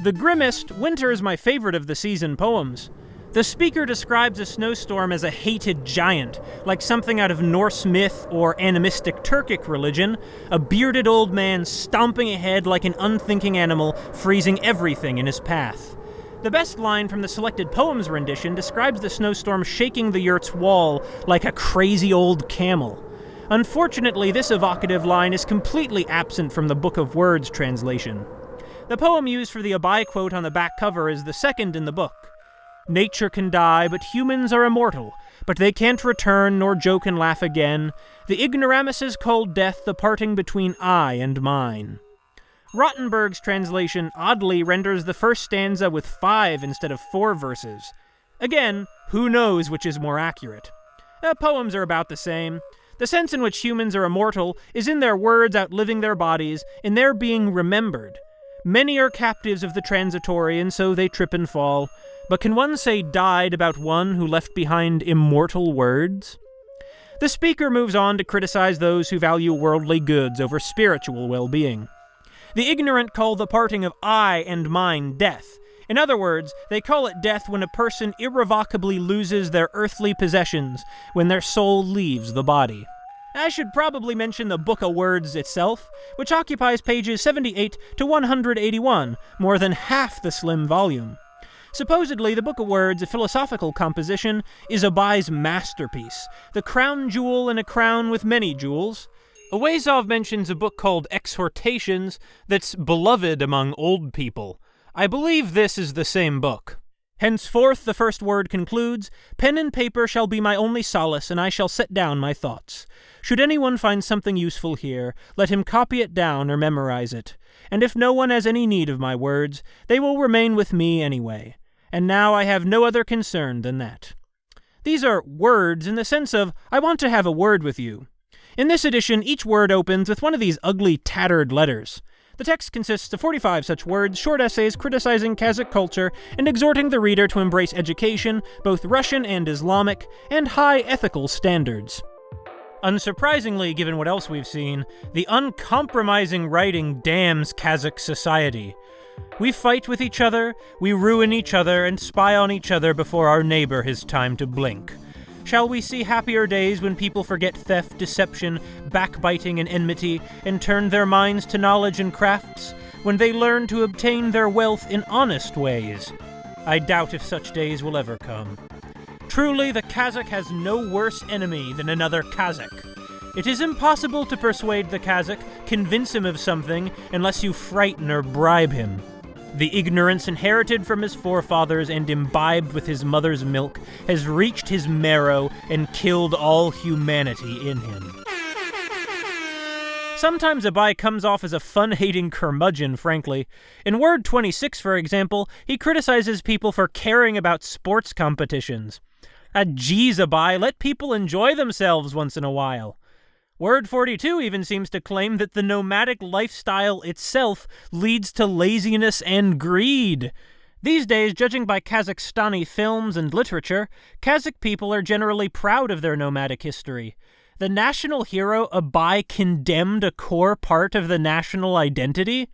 The grimmest, Winter is my favorite of the season poems. The speaker describes a snowstorm as a hated giant, like something out of Norse myth or animistic Turkic religion, a bearded old man stomping ahead like an unthinking animal, freezing everything in his path. The best line from the selected poems rendition describes the snowstorm shaking the yurt's wall like a crazy old camel. Unfortunately, this evocative line is completely absent from the Book of Words translation. The poem used for the Abai quote on the back cover is the second in the book. Nature can die, but humans are immortal, but they can't return nor joke and laugh again. The ignoramuses called death the parting between I and mine. Rottenberg's translation oddly renders the first stanza with five instead of four verses. Again, who knows which is more accurate? The poems are about the same. The sense in which humans are immortal is in their words outliving their bodies, in their being remembered. Many are captives of the transitory, and so they trip and fall. But can one say died about one who left behind immortal words? The speaker moves on to criticize those who value worldly goods over spiritual well being. The ignorant call the parting of I and mine death. In other words, they call it death when a person irrevocably loses their earthly possessions, when their soul leaves the body. I should probably mention the Book of Words itself, which occupies pages 78 to 181, more than half the slim volume. Supposedly, the Book of Words, a philosophical composition, is Abai's masterpiece, the crown jewel in a crown with many jewels. Auezov mentions a book called Exhortations that's beloved among old people. I believe this is the same book. Henceforth, the first word concludes Pen and paper shall be my only solace, and I shall set down my thoughts. Should anyone find something useful here, let him copy it down or memorize it. And if no one has any need of my words, they will remain with me anyway. And now I have no other concern than that. These are words in the sense of, I want to have a word with you. In this edition, each word opens with one of these ugly, tattered letters. The text consists of 45 such words, short essays criticizing Kazakh culture and exhorting the reader to embrace education, both Russian and Islamic, and high ethical standards. Unsurprisingly, given what else we've seen, the uncompromising writing damns Kazakh society. We fight with each other, we ruin each other, and spy on each other before our neighbor has time to blink. Shall we see happier days when people forget theft, deception, backbiting, and enmity, and turn their minds to knowledge and crafts? When they learn to obtain their wealth in honest ways? I doubt if such days will ever come. Truly, the Kazakh has no worse enemy than another Kazakh. It is impossible to persuade the Kazakh, convince him of something, unless you frighten or bribe him. The ignorance inherited from his forefathers and imbibed with his mother's milk has reached his marrow and killed all humanity in him. Sometimes Abai comes off as a fun-hating curmudgeon, frankly. In Word 26, for example, he criticizes people for caring about sports competitions. Ah, geez, Abai, let people enjoy themselves once in a while. Word 42 even seems to claim that the nomadic lifestyle itself leads to laziness and greed. These days, judging by Kazakhstani films and literature, Kazakh people are generally proud of their nomadic history. The national hero Abai condemned a core part of the national identity?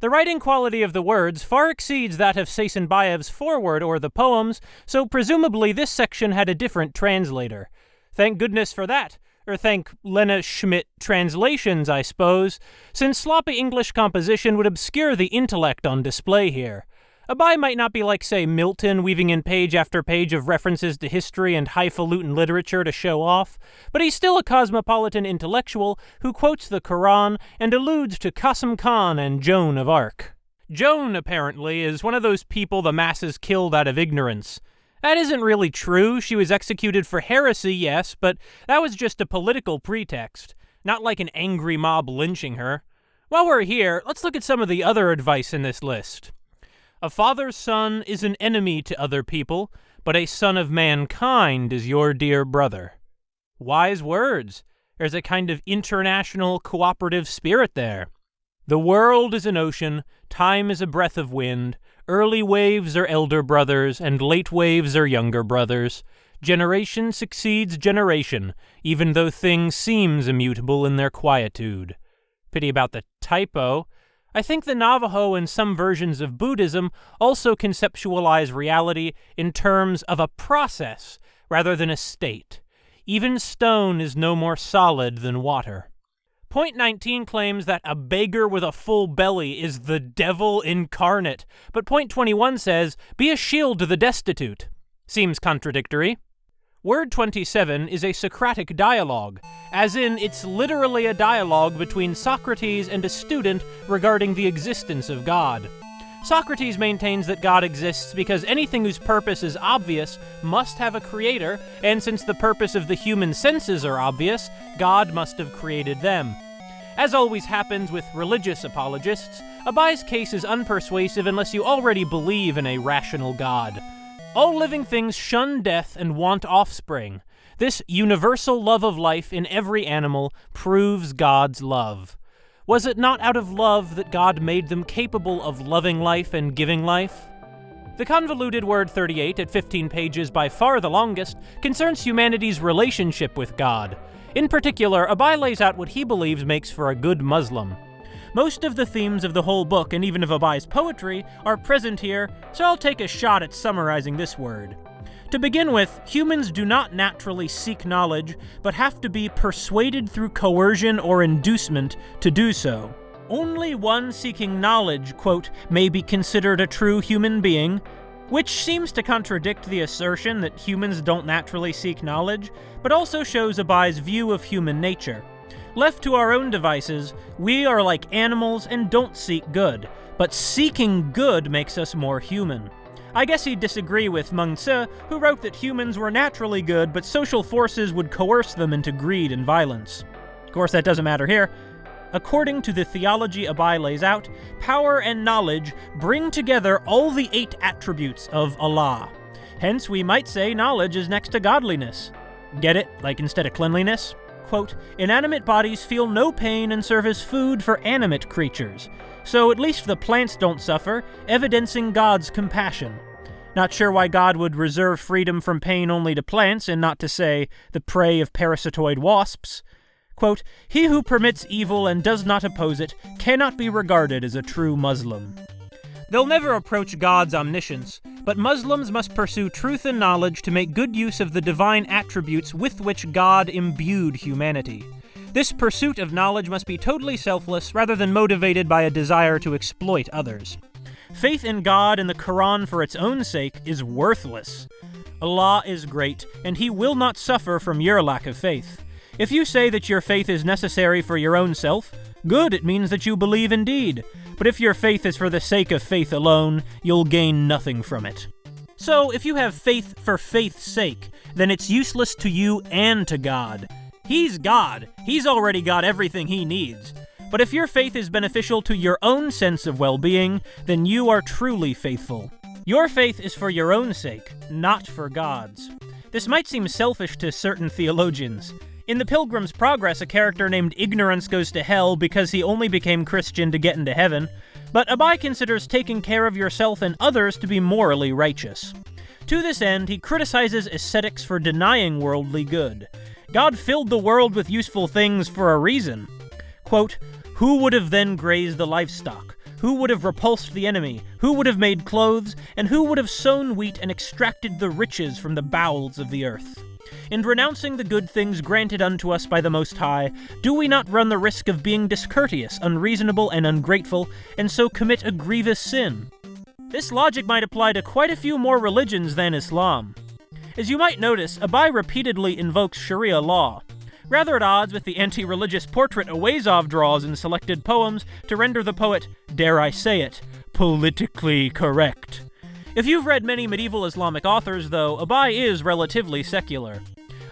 The writing quality of the words far exceeds that of Seisenbayev's foreword or the poems, so presumably this section had a different translator. Thank goodness for that or thank Lena Schmidt translations, I suppose, since sloppy English composition would obscure the intellect on display here. Abai might not be like, say, Milton, weaving in page after page of references to history and highfalutin literature to show off, but he's still a cosmopolitan intellectual who quotes the Quran and alludes to Qasim Khan and Joan of Arc. Joan, apparently, is one of those people the masses killed out of ignorance. That isn't really true. She was executed for heresy, yes, but that was just a political pretext, not like an angry mob lynching her. While we're here, let's look at some of the other advice in this list. A father's son is an enemy to other people, but a son of mankind is your dear brother. Wise words. There's a kind of international cooperative spirit there. The world is an ocean, time is a breath of wind, Early waves are elder brothers, and late waves are younger brothers. Generation succeeds generation, even though things seems immutable in their quietude. Pity about the typo. I think the Navajo and some versions of Buddhism also conceptualize reality in terms of a process rather than a state. Even stone is no more solid than water. Point 19 claims that a beggar with a full belly is the devil incarnate, but point 21 says, be a shield to the destitute. Seems contradictory. Word 27 is a Socratic dialogue, as in it's literally a dialogue between Socrates and a student regarding the existence of God. Socrates maintains that God exists because anything whose purpose is obvious must have a creator, and since the purpose of the human senses are obvious, God must have created them. As always happens with religious apologists, Abai's case is unpersuasive unless you already believe in a rational God. All living things shun death and want offspring. This universal love of life in every animal proves God's love. Was it not out of love that God made them capable of loving life and giving life? The convoluted Word 38, at 15 pages by far the longest, concerns humanity's relationship with God. In particular, Abai lays out what he believes makes for a good Muslim. Most of the themes of the whole book, and even of Abai's poetry, are present here, so I'll take a shot at summarizing this word. To begin with, humans do not naturally seek knowledge, but have to be persuaded through coercion or inducement to do so. Only one seeking knowledge, quote, may be considered a true human being, which seems to contradict the assertion that humans don't naturally seek knowledge, but also shows Abai's view of human nature. Left to our own devices, we are like animals and don't seek good, but seeking good makes us more human. I guess he'd disagree with Meng Tse, who wrote that humans were naturally good, but social forces would coerce them into greed and violence. Of course, that doesn't matter here. According to the theology Abai lays out, power and knowledge bring together all the eight attributes of Allah. Hence, we might say knowledge is next to godliness. Get it? Like instead of cleanliness? Quote, inanimate bodies feel no pain and serve as food for animate creatures. So at least the plants don't suffer, evidencing God's compassion. Not sure why God would reserve freedom from pain only to plants and not to, say, the prey of parasitoid wasps. Quote, He who permits evil and does not oppose it cannot be regarded as a true Muslim. They'll never approach God's omniscience, but Muslims must pursue truth and knowledge to make good use of the divine attributes with which God imbued humanity. This pursuit of knowledge must be totally selfless rather than motivated by a desire to exploit others. Faith in God and the Quran for its own sake is worthless. Allah is great, and He will not suffer from your lack of faith. If you say that your faith is necessary for your own self, good, it means that you believe indeed. But if your faith is for the sake of faith alone, you'll gain nothing from it. So, if you have faith for faith's sake, then it's useless to you and to God. He's God. He's already got everything he needs. But if your faith is beneficial to your own sense of well being, then you are truly faithful. Your faith is for your own sake, not for God's. This might seem selfish to certain theologians. In The Pilgrim's Progress, a character named Ignorance goes to hell because he only became Christian to get into heaven, but Abai considers taking care of yourself and others to be morally righteous. To this end, he criticizes ascetics for denying worldly good. God filled the world with useful things for a reason. Quote, Who would have then grazed the livestock? Who would have repulsed the enemy? Who would have made clothes? And who would have sown wheat and extracted the riches from the bowels of the earth? In renouncing the good things granted unto us by the Most High, do we not run the risk of being discourteous, unreasonable, and ungrateful, and so commit a grievous sin? This logic might apply to quite a few more religions than Islam. As you might notice, Abai repeatedly invokes Sharia law, rather at odds with the anti religious portrait Auezov draws in selected poems to render the poet, dare I say it, politically correct. If you've read many medieval Islamic authors, though, Abai is relatively secular.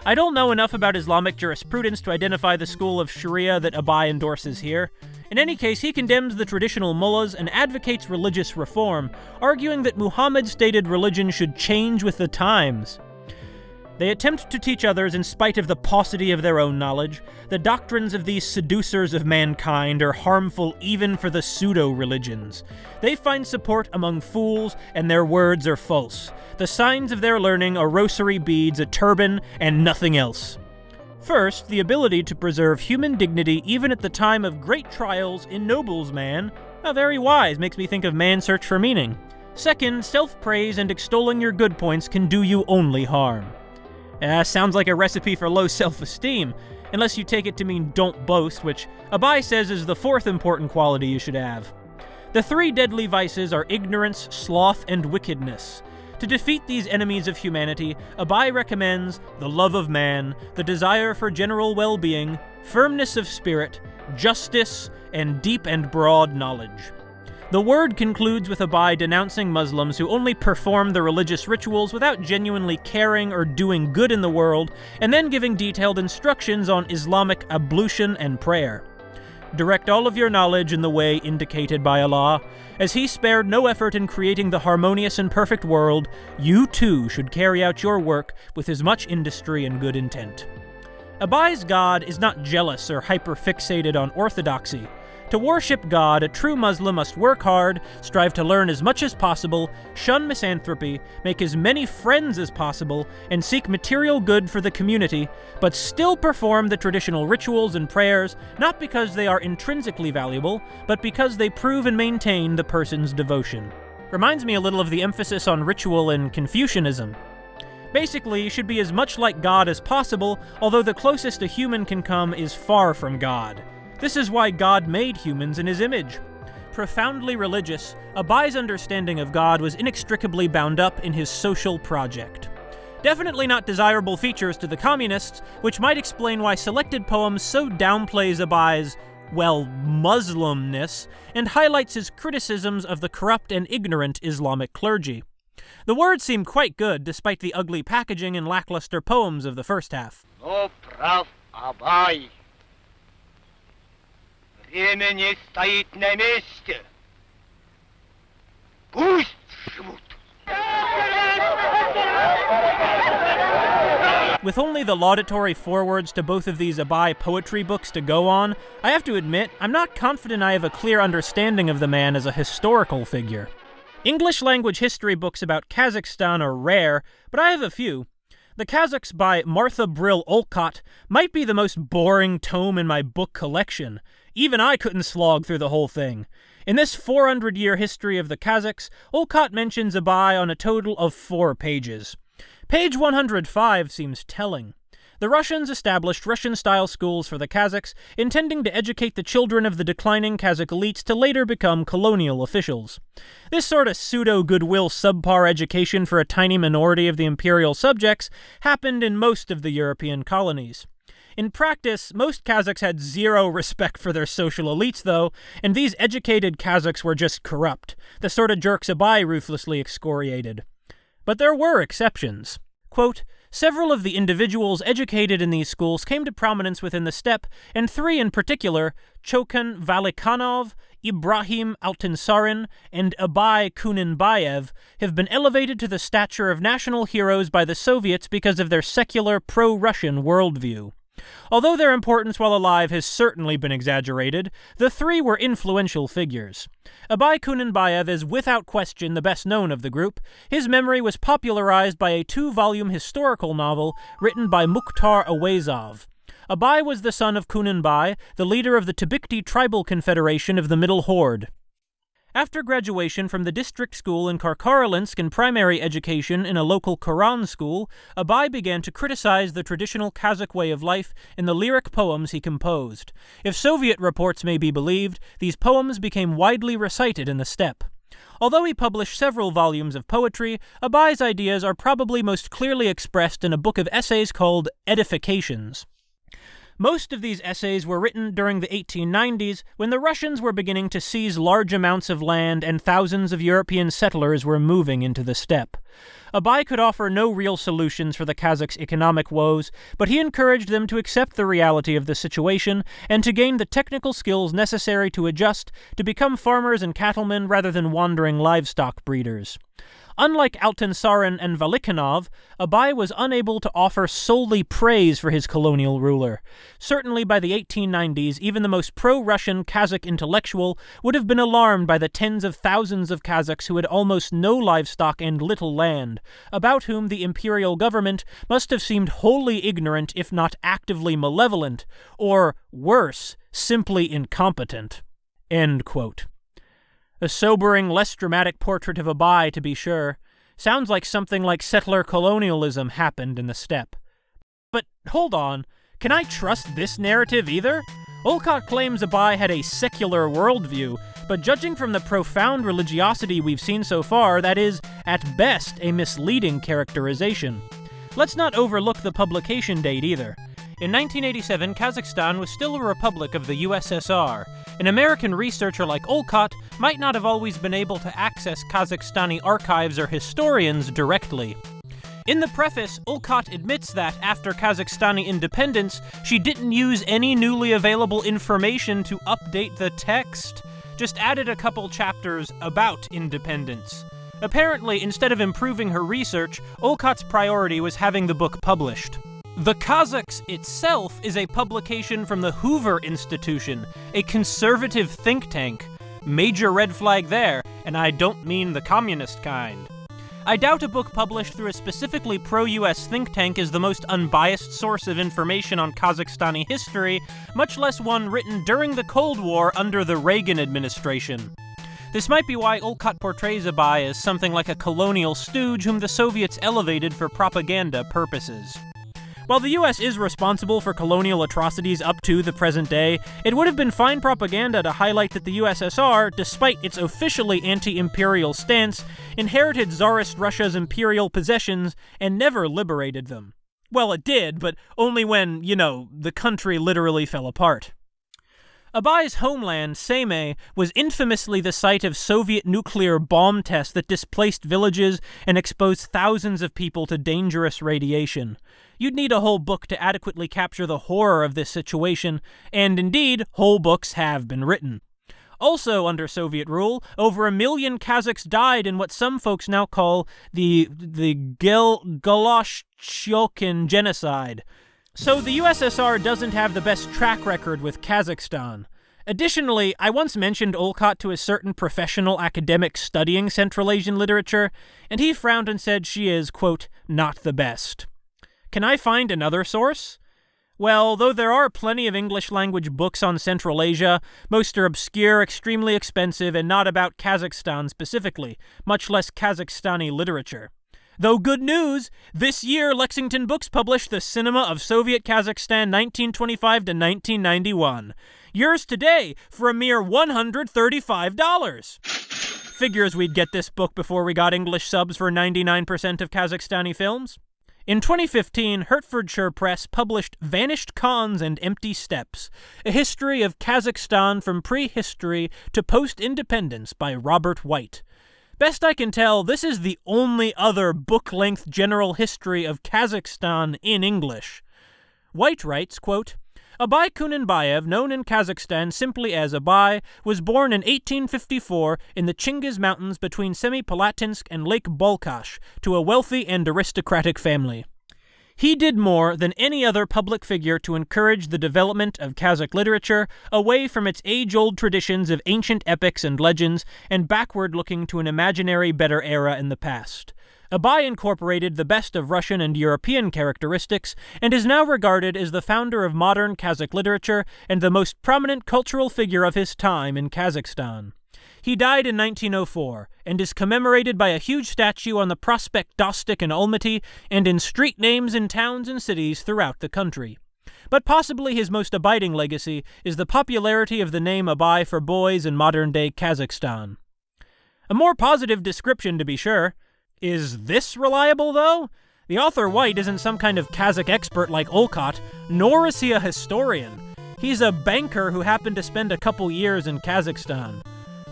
I don't know enough about Islamic jurisprudence to identify the school of Sharia that Abai endorses here. In any case, he condemns the traditional mullahs and advocates religious reform, arguing that Muhammad's stated religion should change with the times. They attempt to teach others in spite of the paucity of their own knowledge. The doctrines of these seducers of mankind are harmful even for the pseudo religions. They find support among fools, and their words are false. The signs of their learning are rosary beads, a turban, and nothing else. First, the ability to preserve human dignity even at the time of great trials ennobles man. A very wise, makes me think of man's search for meaning. Second, self praise and extolling your good points can do you only harm. Uh, sounds like a recipe for low self esteem, unless you take it to mean don't boast, which Abai says is the fourth important quality you should have. The three deadly vices are ignorance, sloth, and wickedness. To defeat these enemies of humanity, Abai recommends the love of man, the desire for general well being, firmness of spirit, justice, and deep and broad knowledge. The word concludes with Abai denouncing Muslims who only perform the religious rituals without genuinely caring or doing good in the world, and then giving detailed instructions on Islamic ablution and prayer. Direct all of your knowledge in the way indicated by Allah. As He spared no effort in creating the harmonious and perfect world, you too should carry out your work with as much industry and good intent. Abai's God is not jealous or hyper-fixated on orthodoxy. To worship God, a true Muslim must work hard, strive to learn as much as possible, shun misanthropy, make as many friends as possible, and seek material good for the community, but still perform the traditional rituals and prayers, not because they are intrinsically valuable, but because they prove and maintain the person's devotion. Reminds me a little of the emphasis on ritual in Confucianism. Basically, you should be as much like God as possible, although the closest a human can come is far from God. This is why God made humans in his image. Profoundly religious, Abai's understanding of God was inextricably bound up in his social project. Definitely not desirable features to the communists, which might explain why selected poems so downplays Abai's, well, Muslimness, and highlights his criticisms of the corrupt and ignorant Islamic clergy. The words seem quite good, despite the ugly packaging and lackluster poems of the first half. No prof. Abai Время не стоит на месте. Пусть живут. With only the laudatory forewords to both of these Abai poetry books to go on, I have to admit, I'm not confident I have a clear understanding of the man as a historical figure. English language history books about Kazakhstan are rare, but I have a few. The Kazakhs by Martha Brill Olcott might be the most boring tome in my book collection. Even I couldn't slog through the whole thing. In this 400 year history of the Kazakhs, Olcott mentions Abai on a total of four pages. Page 105 seems telling. The Russians established Russian style schools for the Kazakhs, intending to educate the children of the declining Kazakh elites to later become colonial officials. This sort of pseudo goodwill subpar education for a tiny minority of the imperial subjects happened in most of the European colonies. In practice, most Kazakhs had zero respect for their social elites, though, and these educated Kazakhs were just corrupt, the sort of jerks Abai ruthlessly excoriated. But there were exceptions. Quote, Several of the individuals educated in these schools came to prominence within the steppe, and three in particular, Chokan Valikhanov, Ibrahim Altinsarin, and Abai Kunanbayev, have been elevated to the stature of national heroes by the Soviets because of their secular pro-Russian worldview. Although their importance while alive has certainly been exaggerated, the three were influential figures. Abai Kunanbayev is without question the best known of the group. His memory was popularized by a two-volume historical novel written by Mukhtar Auezov. Abai was the son of Kunanbai, the leader of the Tabikti Tribal Confederation of the Middle Horde. After graduation from the district school in Karkaralinsk and primary education in a local Quran school, Abai began to criticize the traditional Kazakh way of life in the lyric poems he composed. If Soviet reports may be believed, these poems became widely recited in the steppe. Although he published several volumes of poetry, Abai's ideas are probably most clearly expressed in a book of essays called Edifications. Most of these essays were written during the 1890s when the Russians were beginning to seize large amounts of land and thousands of European settlers were moving into the steppe. Abai could offer no real solutions for the Kazakhs' economic woes, but he encouraged them to accept the reality of the situation and to gain the technical skills necessary to adjust to become farmers and cattlemen rather than wandering livestock breeders. Unlike Altinsarin and Valikhanov, Abai was unable to offer solely praise for his colonial ruler. Certainly by the 1890s, even the most pro-Russian Kazakh intellectual would have been alarmed by the tens of thousands of Kazakhs who had almost no livestock and little land, about whom the imperial government must have seemed wholly ignorant if not actively malevolent, or, worse, simply incompetent. End quote. A sobering, less dramatic portrait of Abai, to be sure. Sounds like something like settler colonialism happened in the steppe. But hold on, can I trust this narrative either? Olcott claims Abai had a secular worldview, but judging from the profound religiosity we've seen so far, that is, at best, a misleading characterization. Let's not overlook the publication date either. In 1987, Kazakhstan was still a republic of the USSR. An American researcher like Olcott might not have always been able to access Kazakhstani archives or historians directly. In the preface, Olcott admits that, after Kazakhstani independence, she didn't use any newly available information to update the text, just added a couple chapters about independence. Apparently, instead of improving her research, Olcott's priority was having the book published. The Kazakhs itself is a publication from the Hoover Institution, a conservative think tank. Major red flag there, and I don't mean the communist kind. I doubt a book published through a specifically pro-US think tank is the most unbiased source of information on Kazakhstani history, much less one written during the Cold War under the Reagan administration. This might be why Olcott portrays Abai as something like a colonial stooge whom the Soviets elevated for propaganda purposes. While the US is responsible for colonial atrocities up to the present day, it would have been fine propaganda to highlight that the USSR, despite its officially anti imperial stance, inherited Tsarist Russia's imperial possessions and never liberated them. Well, it did, but only when, you know, the country literally fell apart. Abai's homeland, Semei, was infamously the site of Soviet nuclear bomb tests that displaced villages and exposed thousands of people to dangerous radiation. You'd need a whole book to adequately capture the horror of this situation, and indeed, whole books have been written. Also under Soviet rule, over a million Kazakhs died in what some folks now call the the Gel genocide. So the USSR doesn't have the best track record with Kazakhstan. Additionally, I once mentioned Olcott to a certain professional academic studying Central Asian literature, and he frowned and said she is, quote, not the best. Can I find another source? Well, though there are plenty of English language books on Central Asia, most are obscure, extremely expensive, and not about Kazakhstan specifically, much less Kazakhstani literature. Though good news, this year Lexington Books published The Cinema of Soviet Kazakhstan 1925 to 1991. Yours today for a mere $135. Figures we'd get this book before we got English subs for 99% of Kazakhstani films. In 2015, Hertfordshire Press published Vanished Khans and Empty Steppes, a history of Kazakhstan from prehistory to post independence by Robert White. Best I can tell, this is the only other book length general history of Kazakhstan in English. White writes, quote, Abai Kunanbayev, known in Kazakhstan simply as Abai, was born in 1854 in the Chingiz Mountains between Semipalatinsk and Lake Balkhash to a wealthy and aristocratic family. He did more than any other public figure to encourage the development of Kazakh literature away from its age old traditions of ancient epics and legends and backward looking to an imaginary better era in the past. Abai incorporated the best of Russian and European characteristics and is now regarded as the founder of modern Kazakh literature and the most prominent cultural figure of his time in Kazakhstan. He died in 1904 and is commemorated by a huge statue on the Prospect Dostik in Almaty and in street names in towns and cities throughout the country. But possibly his most abiding legacy is the popularity of the name Abai for boys in modern day Kazakhstan. A more positive description, to be sure. Is this reliable, though? The author White isn't some kind of Kazakh expert like Olcott, nor is he a historian. He's a banker who happened to spend a couple years in Kazakhstan.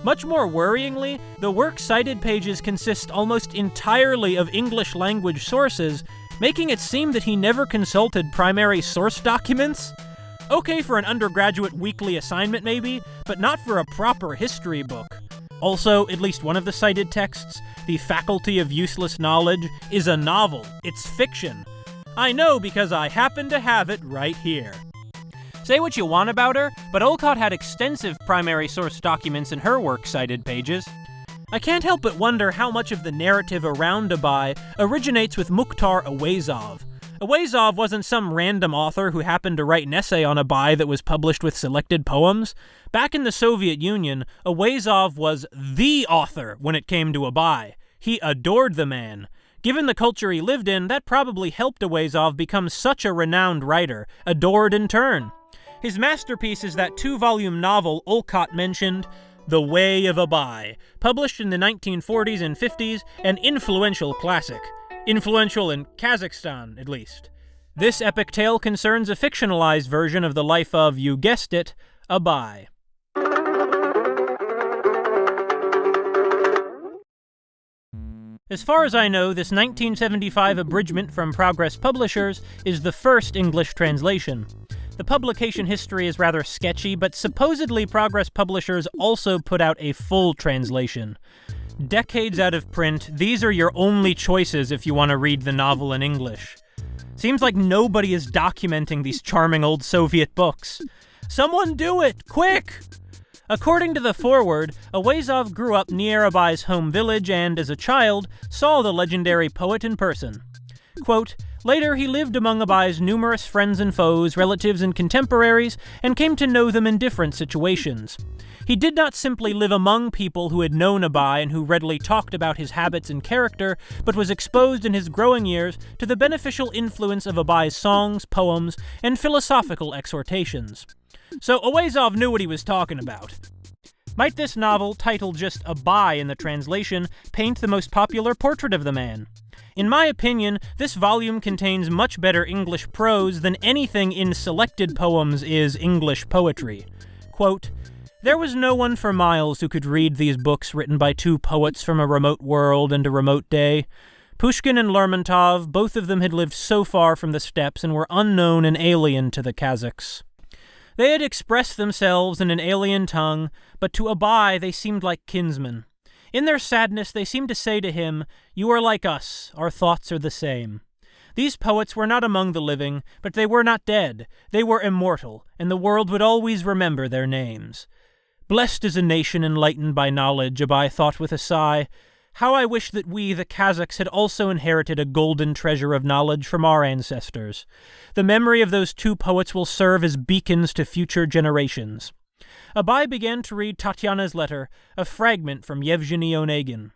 Much more worryingly, the works cited pages consist almost entirely of English language sources, making it seem that he never consulted primary source documents. Okay for an undergraduate weekly assignment, maybe, but not for a proper history book. Also, at least one of the cited texts, The Faculty of Useless Knowledge, is a novel. It's fiction. I know because I happen to have it right here. Say what you want about her, but Olcott had extensive primary source documents in her works cited pages. I can't help but wonder how much of the narrative around Abai originates with Mukhtar Auezov. Auezov wasn't some random author who happened to write an essay on Abai that was published with selected poems. Back in the Soviet Union, Auezov was the author when it came to Abai. He adored the man. Given the culture he lived in, that probably helped Auezov become such a renowned writer, adored in turn. His masterpiece is that two volume novel Olcott mentioned, The Way of Abai, published in the 1940s and 50s, an influential classic. Influential in Kazakhstan, at least. This epic tale concerns a fictionalized version of the life of, you guessed it, Abai. As far as I know, this 1975 abridgment from Progress Publishers is the first English translation. The publication history is rather sketchy, but supposedly Progress Publishers also put out a full translation. Decades out of print, these are your only choices if you want to read the novel in English. Seems like nobody is documenting these charming old Soviet books. Someone do it! Quick! According to the foreword, Auezov grew up near Abai's home village and, as a child, saw the legendary poet in person. Quote, Later, he lived among Abai's numerous friends and foes, relatives and contemporaries, and came to know them in different situations. He did not simply live among people who had known Abai and who readily talked about his habits and character, but was exposed in his growing years to the beneficial influence of Abai's songs, poems, and philosophical exhortations. So Auezov knew what he was talking about. Might this novel, titled just Abai in the translation, paint the most popular portrait of the man? In my opinion, this volume contains much better English prose than anything in selected poems is English poetry. Quote, there was no one for miles who could read these books written by two poets from a remote world and a remote day. Pushkin and Lermontov, both of them had lived so far from the steppes and were unknown and alien to the Kazakhs. They had expressed themselves in an alien tongue, but to Abai they seemed like kinsmen. In their sadness, they seemed to say to him, You are like us, our thoughts are the same. These poets were not among the living, but they were not dead. They were immortal, and the world would always remember their names. Blessed is a nation enlightened by knowledge, Abai thought with a sigh. How I wish that we, the Kazakhs, had also inherited a golden treasure of knowledge from our ancestors. The memory of those two poets will serve as beacons to future generations. Abai began to read Tatyana's letter, a fragment from Yevgeny Onegin.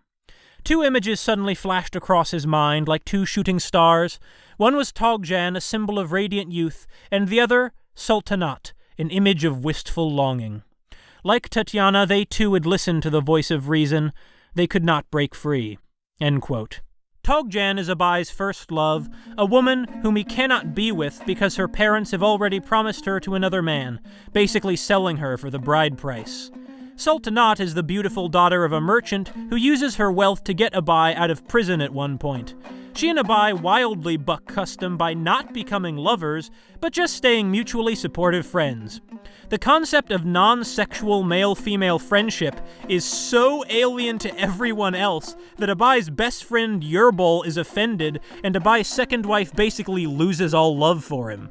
Two images suddenly flashed across his mind like two shooting stars. One was Togjan, a symbol of radiant youth, and the other, Sultanat, an image of wistful longing. Like Tatyana, they too had listened to the voice of reason, they could not break free. Togjan is Abai's first love, a woman whom he cannot be with because her parents have already promised her to another man, basically selling her for the bride price. Sultanat is the beautiful daughter of a merchant who uses her wealth to get Abai out of prison at one point. She and Abai wildly buck custom by not becoming lovers, but just staying mutually supportive friends. The concept of non sexual male female friendship is so alien to everyone else that Abai's best friend Yerbol is offended, and Abai's second wife basically loses all love for him.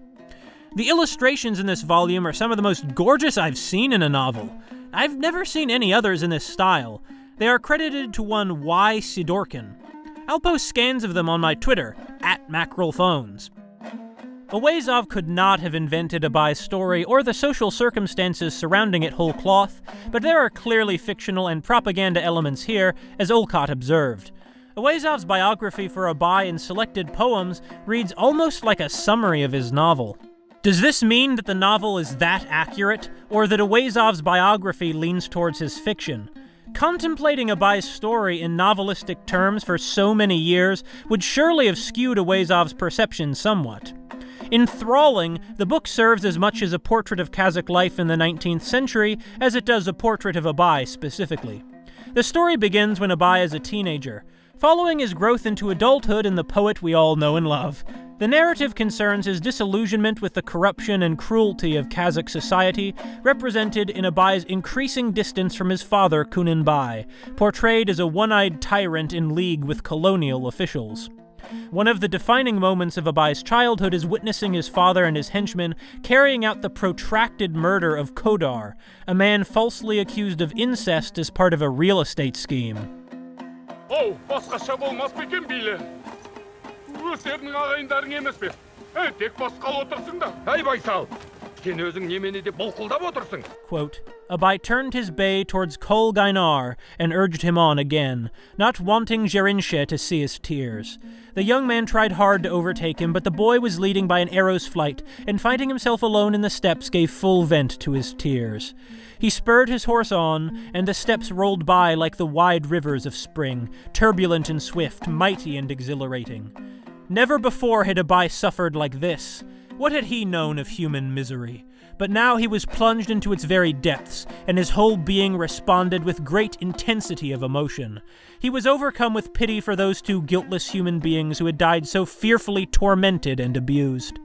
The illustrations in this volume are some of the most gorgeous I've seen in a novel. I've never seen any others in this style. They are credited to one Y. Sidorkin. I'll post scans of them on my Twitter, at MackerelPhones. Auezov could not have invented Abai's story or the social circumstances surrounding it whole cloth, but there are clearly fictional and propaganda elements here, as Olcott observed. Auezov's biography for Abai in selected poems reads almost like a summary of his novel. Does this mean that the novel is that accurate, or that Auezov's biography leans towards his fiction? Contemplating Abai's story in novelistic terms for so many years would surely have skewed Auezov's perception somewhat. Enthralling, the book serves as much as a portrait of Kazakh life in the 19th century as it does a portrait of Abai specifically. The story begins when Abai is a teenager, following his growth into adulthood and the poet we all know and love. The narrative concerns his disillusionment with the corruption and cruelty of Kazakh society, represented in Abai's increasing distance from his father Kunanbai, portrayed as a one-eyed tyrant in league with colonial officials. One of the defining moments of Abai's childhood is witnessing his father and his henchmen carrying out the protracted murder of Kodar, a man falsely accused of incest as part of a real estate scheme оу басқаша болмас па екен бейли өздерінің ағайындарың емес пе ә, тек басқалы отырсыңдар әй байсал сен өзің немені деп былқылдап отырсың quote Abai turned his bay towards Kol Gainar and urged him on again, not wanting Gerinshe to see his tears. The young man tried hard to overtake him, but the boy was leading by an arrow's flight, and finding himself alone in the steppes, gave full vent to his tears. He spurred his horse on, and the steppes rolled by like the wide rivers of spring, turbulent and swift, mighty and exhilarating. Never before had Abai suffered like this. What had he known of human misery? But now he was plunged into its very depths, and his whole being responded with great intensity of emotion. He was overcome with pity for those two guiltless human beings who had died so fearfully tormented and abused.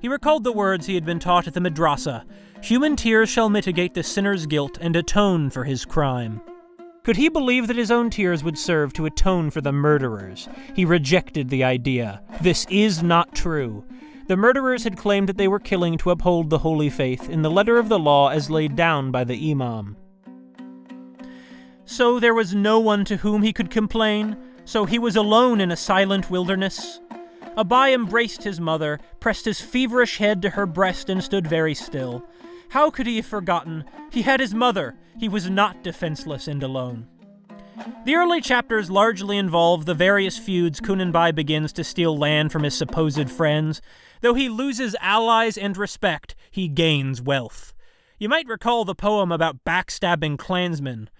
He recalled the words he had been taught at the madrasa Human tears shall mitigate the sinner's guilt and atone for his crime. Could he believe that his own tears would serve to atone for the murderers? He rejected the idea. This is not true. The murderers had claimed that they were killing to uphold the holy faith in the letter of the law as laid down by the Imam. So there was no one to whom he could complain, so he was alone in a silent wilderness. Abai embraced his mother, pressed his feverish head to her breast, and stood very still. How could he have forgotten? He had his mother. He was not defenseless and alone. The early chapters largely involve the various feuds Kunanbai begins to steal land from his supposed friends. Though he loses allies and respect, he gains wealth. You might recall the poem about backstabbing clansmen.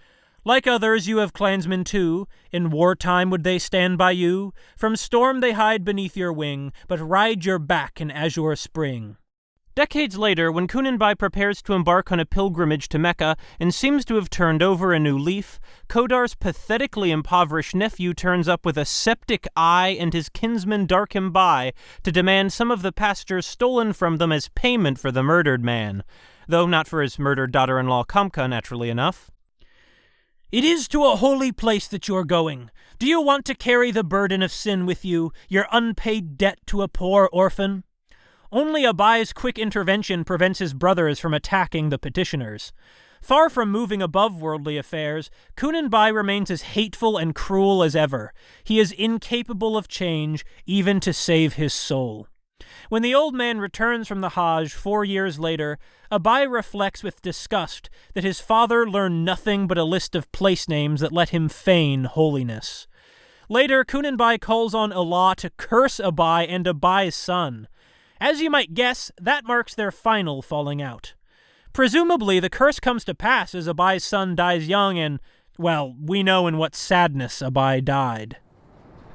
Like others, you have clansmen too. In wartime would they stand by you? From storm they hide beneath your wing, but ride your back in azure spring. Decades later, when Kunanbai prepares to embark on a pilgrimage to Mecca and seems to have turned over a new leaf, Kodar's pathetically impoverished nephew turns up with a septic eye and his kinsman Darkhim Bai to demand some of the pastures stolen from them as payment for the murdered man though not for his murdered daughter in law Kamka, naturally enough. It is to a holy place that you're going. Do you want to carry the burden of sin with you, your unpaid debt to a poor orphan? Only Abai's quick intervention prevents his brothers from attacking the petitioners. Far from moving above worldly affairs, Kunanbai remains as hateful and cruel as ever. He is incapable of change, even to save his soul. When the old man returns from the Hajj four years later, Abai reflects with disgust that his father learned nothing but a list of place names that let him feign holiness. Later, Kunanbai calls on Allah to curse Abai and Abai's son. As you might guess, that marks their final falling out. Presumably, the curse comes to pass as Abai's son dies young and, well, we know in what sadness Abai died.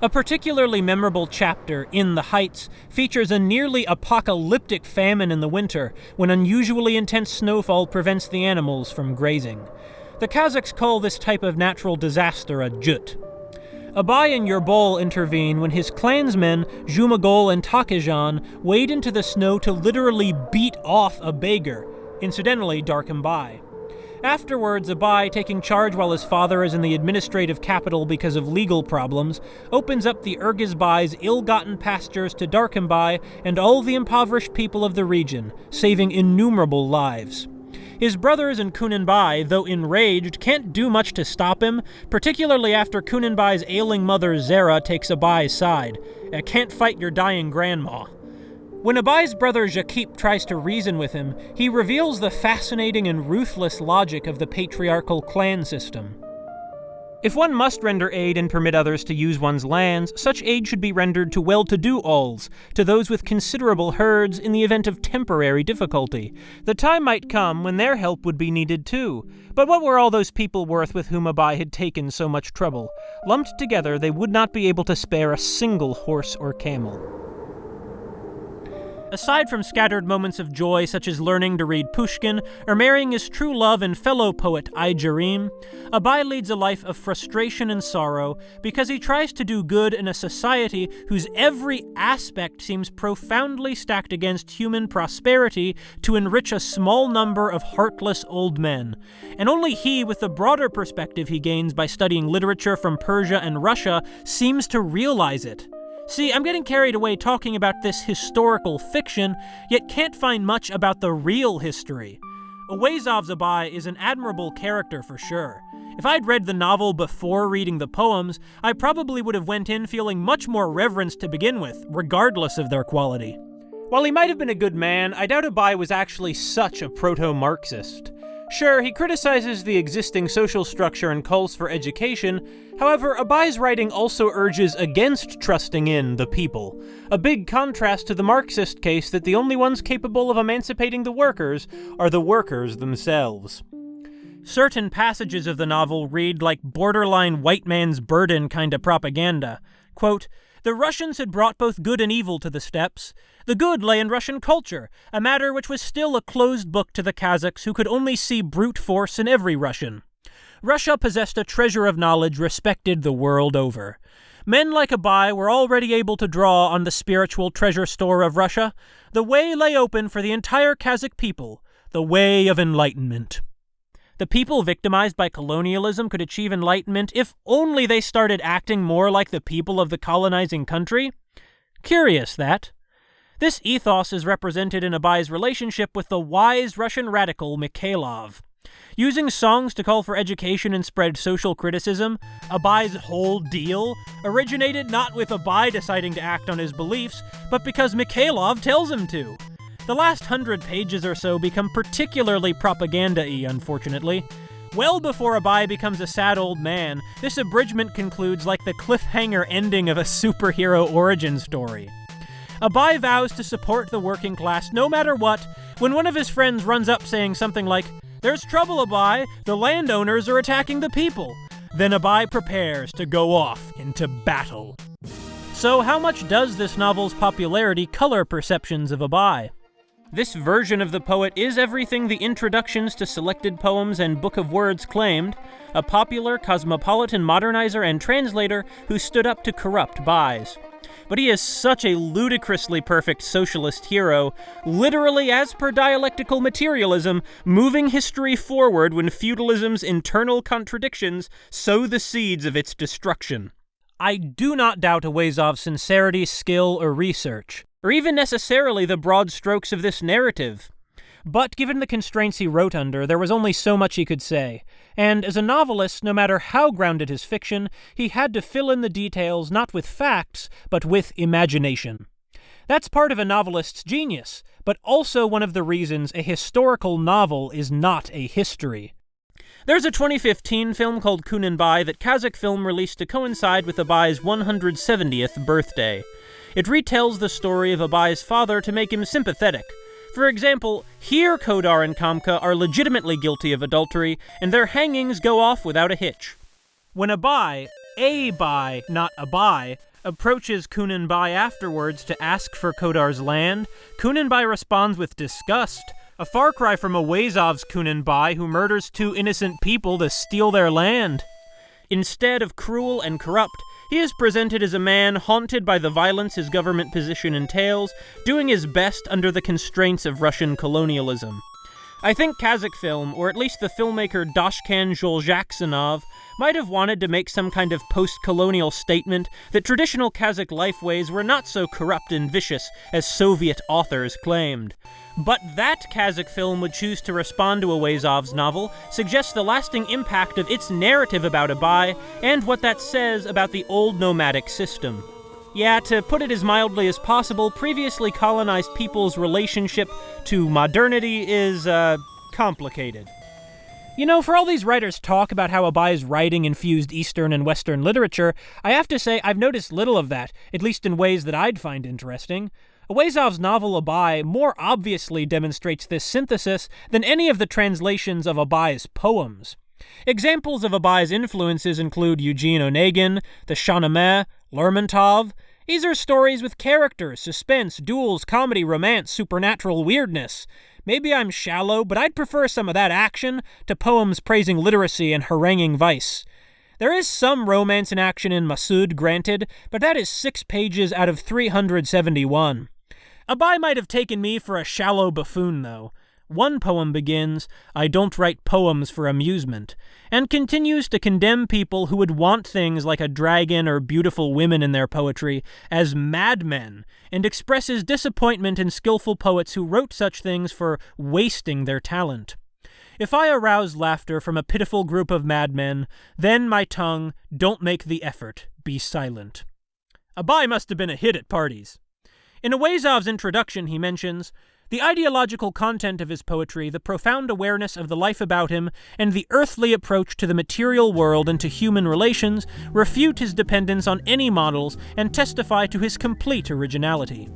A particularly memorable chapter, In the Heights, features a nearly apocalyptic famine in the winter when unusually intense snowfall prevents the animals from grazing. The Kazakhs call this type of natural disaster a jut. Abai and Yerbol intervene when his clansmen, Jumagol and Takejan, wade into the snow to literally beat off a beggar, incidentally Darkhim Bai. Afterwards, Abai, taking charge while his father is in the administrative capital because of legal problems, opens up the Bai's ill-gotten pastures to Darkhim Bai and all the impoverished people of the region, saving innumerable lives. His brothers and Kunanbai, though enraged, can't do much to stop him, particularly after Kunanbai's ailing mother Zera takes Abai's side. I can't fight your dying grandma. When Abai's brother Jakip tries to reason with him, he reveals the fascinating and ruthless logic of the patriarchal clan system. If one must render aid and permit others to use one's lands, such aid should be rendered to well-to-do auls, to those with considerable herds in the event of temporary difficulty. The time might come when their help would be needed too. But what were all those people worth with whom Abai had taken so much trouble? Lumped together, they would not be able to spare a single horse or camel. Aside from scattered moments of joy such as learning to read Pushkin or marrying his true love and fellow poet Aigerim, Abai leads a life of frustration and sorrow because he tries to do good in a society whose every aspect seems profoundly stacked against human prosperity to enrich a small number of heartless old men. And only he, with the broader perspective he gains by studying literature from Persia and Russia, seems to realize it. See, I'm getting carried away talking about this historical fiction, yet can't find much about the real history. Auezov's Abai is an admirable character for sure. If I'd read the novel before reading the poems, I probably would have went in feeling much more reverence to begin with, regardless of their quality. While he might have been a good man, I doubt Abai was actually such a proto-Marxist. Sure, he criticizes the existing social structure and calls for education, however, Abai's writing also urges against trusting in the people, a big contrast to the Marxist case that the only ones capable of emancipating the workers are the workers themselves. Certain passages of the novel read like borderline white man's burden kind of propaganda. Quote, the Russians had brought both good and evil to the steppes. The good lay in Russian culture, a matter which was still a closed book to the Kazakhs who could only see brute force in every Russian. Russia possessed a treasure of knowledge respected the world over. Men like Abai were already able to draw on the spiritual treasure store of Russia. The way lay open for the entire Kazakh people, the way of enlightenment. The people victimized by colonialism could achieve enlightenment if only they started acting more like the people of the colonizing country? Curious, that. This ethos is represented in Abai's relationship with the wise Russian radical Mikhailov. Using songs to call for education and spread social criticism, Abai's whole deal originated not with Abai deciding to act on his beliefs, but because Mikhailov tells him to. The last hundred pages or so become particularly propaganda y, unfortunately. Well before Abai becomes a sad old man, this abridgment concludes like the cliffhanger ending of a superhero origin story. Abai vows to support the working class no matter what when one of his friends runs up saying something like, There's trouble, Abai! The landowners are attacking the people! Then Abai prepares to go off into battle. So, how much does this novel's popularity color perceptions of Abai? This version of the poet is everything the introductions to selected poems and Book of Words claimed a popular cosmopolitan modernizer and translator who stood up to corrupt Bais but he is such a ludicrously perfect socialist hero, literally as per dialectical materialism, moving history forward when feudalism's internal contradictions sow the seeds of its destruction. I do not doubt Auezov's sincerity, skill, or research, or even necessarily the broad strokes of this narrative. But given the constraints he wrote under, there was only so much he could say, and as a novelist, no matter how grounded his fiction, he had to fill in the details not with facts, but with imagination. That's part of a novelist's genius, but also one of the reasons a historical novel is not a history. There's a 2015 film called Kunanbai that Kazakh Film released to coincide with Abai's 170th birthday. It retells the story of Abai's father to make him sympathetic, for example, here Kodar and Kamka are legitimately guilty of adultery, and their hangings go off without a hitch. When Abai, a Bai, not a Abai, approaches Kunanbai afterwards to ask for Kodar's land, Kunanbai responds with disgust, a far cry from a Auezov's Kunanbai who murders two innocent people to steal their land. Instead of cruel and corrupt, he is presented as a man haunted by the violence his government position entails, doing his best under the constraints of Russian colonialism. I think Kazakh film, or at least the filmmaker Doshkan Zholzhaksynov, might have wanted to make some kind of post colonial statement that traditional Kazakh lifeways were not so corrupt and vicious as Soviet authors claimed. But that Kazakh film would choose to respond to Auezov's novel suggests the lasting impact of its narrative about Abai and what that says about the old nomadic system. Yeah, to put it as mildly as possible, previously colonized people's relationship to modernity is, uh, complicated. You know, for all these writers talk about how Abai's writing infused Eastern and Western literature, I have to say I've noticed little of that, at least in ways that I'd find interesting. Auezov's novel Abai more obviously demonstrates this synthesis than any of the translations of Abai's poems. Examples of Abai's influences include Eugene Onegin, the Shahnameh, Lermontov. These are stories with characters, suspense, duels, comedy, romance, supernatural weirdness. Maybe I'm shallow, but I'd prefer some of that action to poems praising literacy and haranguing vice. There is some romance and action in Masood, granted, but that is six pages out of 371. Abai might have taken me for a shallow buffoon, though. One poem begins, I don't write poems for amusement, and continues to condemn people who would want things like a dragon or beautiful women in their poetry as madmen, and expresses disappointment in skillful poets who wrote such things for wasting their talent. If I arouse laughter from a pitiful group of madmen, then, my tongue, don't make the effort, be silent. Abai must have been a hit at parties. In Auezov's introduction, he mentions the ideological content of his poetry, the profound awareness of the life about him, and the earthly approach to the material world and to human relations refute his dependence on any models and testify to his complete originality.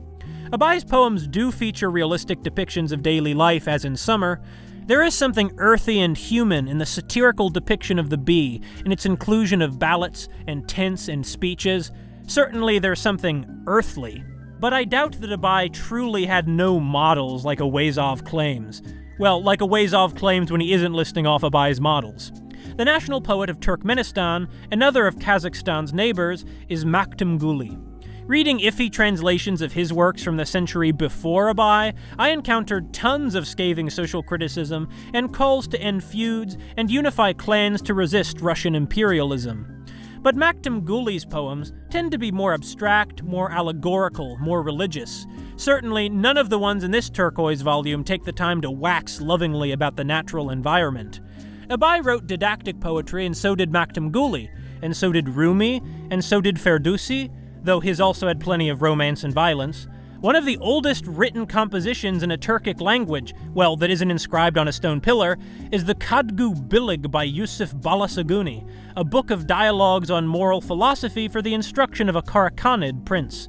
Abai's poems do feature realistic depictions of daily life, as in Summer. There is something earthy and human in the satirical depiction of the bee, in its inclusion of ballots and tense and speeches. Certainly, there's something earthly but I doubt that Abai truly had no models like Auezov claims. Well, like Auezov claims when he isn't listing off Abai's models. The national poet of Turkmenistan, another of Kazakhstan's neighbors, is Makhtum Guli. Reading iffy translations of his works from the century before Abai, I encountered tons of scathing social criticism and calls to end feuds and unify clans to resist Russian imperialism. But Maktam Ghuli's poems tend to be more abstract, more allegorical, more religious. Certainly, none of the ones in this turquoise volume take the time to wax lovingly about the natural environment. Abai wrote didactic poetry, and so did Maktam Ghuli, and so did Rumi, and so did Ferdowsi, though his also had plenty of romance and violence. One of the oldest written compositions in a Turkic language, well, that isn't inscribed on a stone pillar, is the Kutadgu Bilig by Yusuf Balasaguni, a book of dialogues on moral philosophy for the instruction of a Karakhanid prince.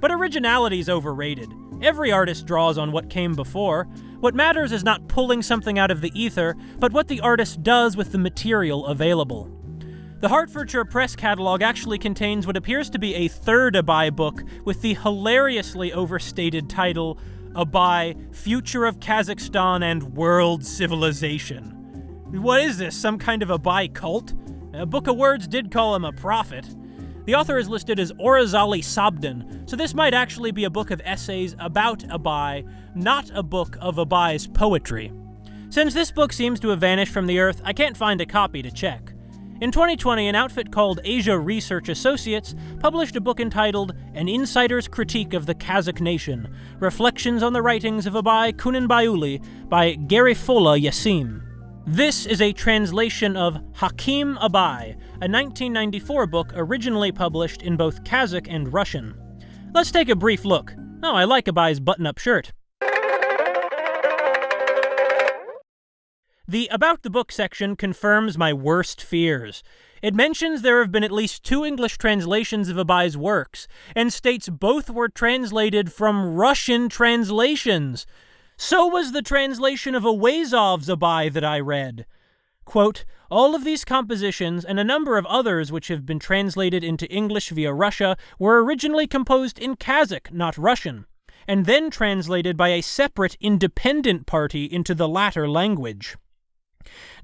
But originality is overrated. Every artist draws on what came before. What matters is not pulling something out of the ether, but what the artist does with the material available. The Hertfordshire Press catalog actually contains what appears to be a third Abai book with the hilariously overstated title Abai Future of Kazakhstan and World Civilization. What is this, some kind of Abai cult? A Book of Words did call him a prophet. The author is listed as Orazali Sabdan, so this might actually be a book of essays about Abai, not a book of Abai's poetry. Since this book seems to have vanished from the earth, I can't find a copy to check. In 2020, an outfit called Asia Research Associates published a book entitled An Insider's Critique of the Kazakh Nation Reflections on the Writings of Abai Kunenbaiuli by Garifola Yassim. This is a translation of Hakim Abai, a 1994 book originally published in both Kazakh and Russian. Let's take a brief look. Oh, I like Abai's button up shirt. The About the Book section confirms my worst fears. It mentions there have been at least two English translations of Abai's works, and states both were translated from Russian translations. So was the translation of Auezov's Abai that I read. Quote, all of these compositions and a number of others which have been translated into English via Russia were originally composed in Kazakh, not Russian, and then translated by a separate independent party into the latter language.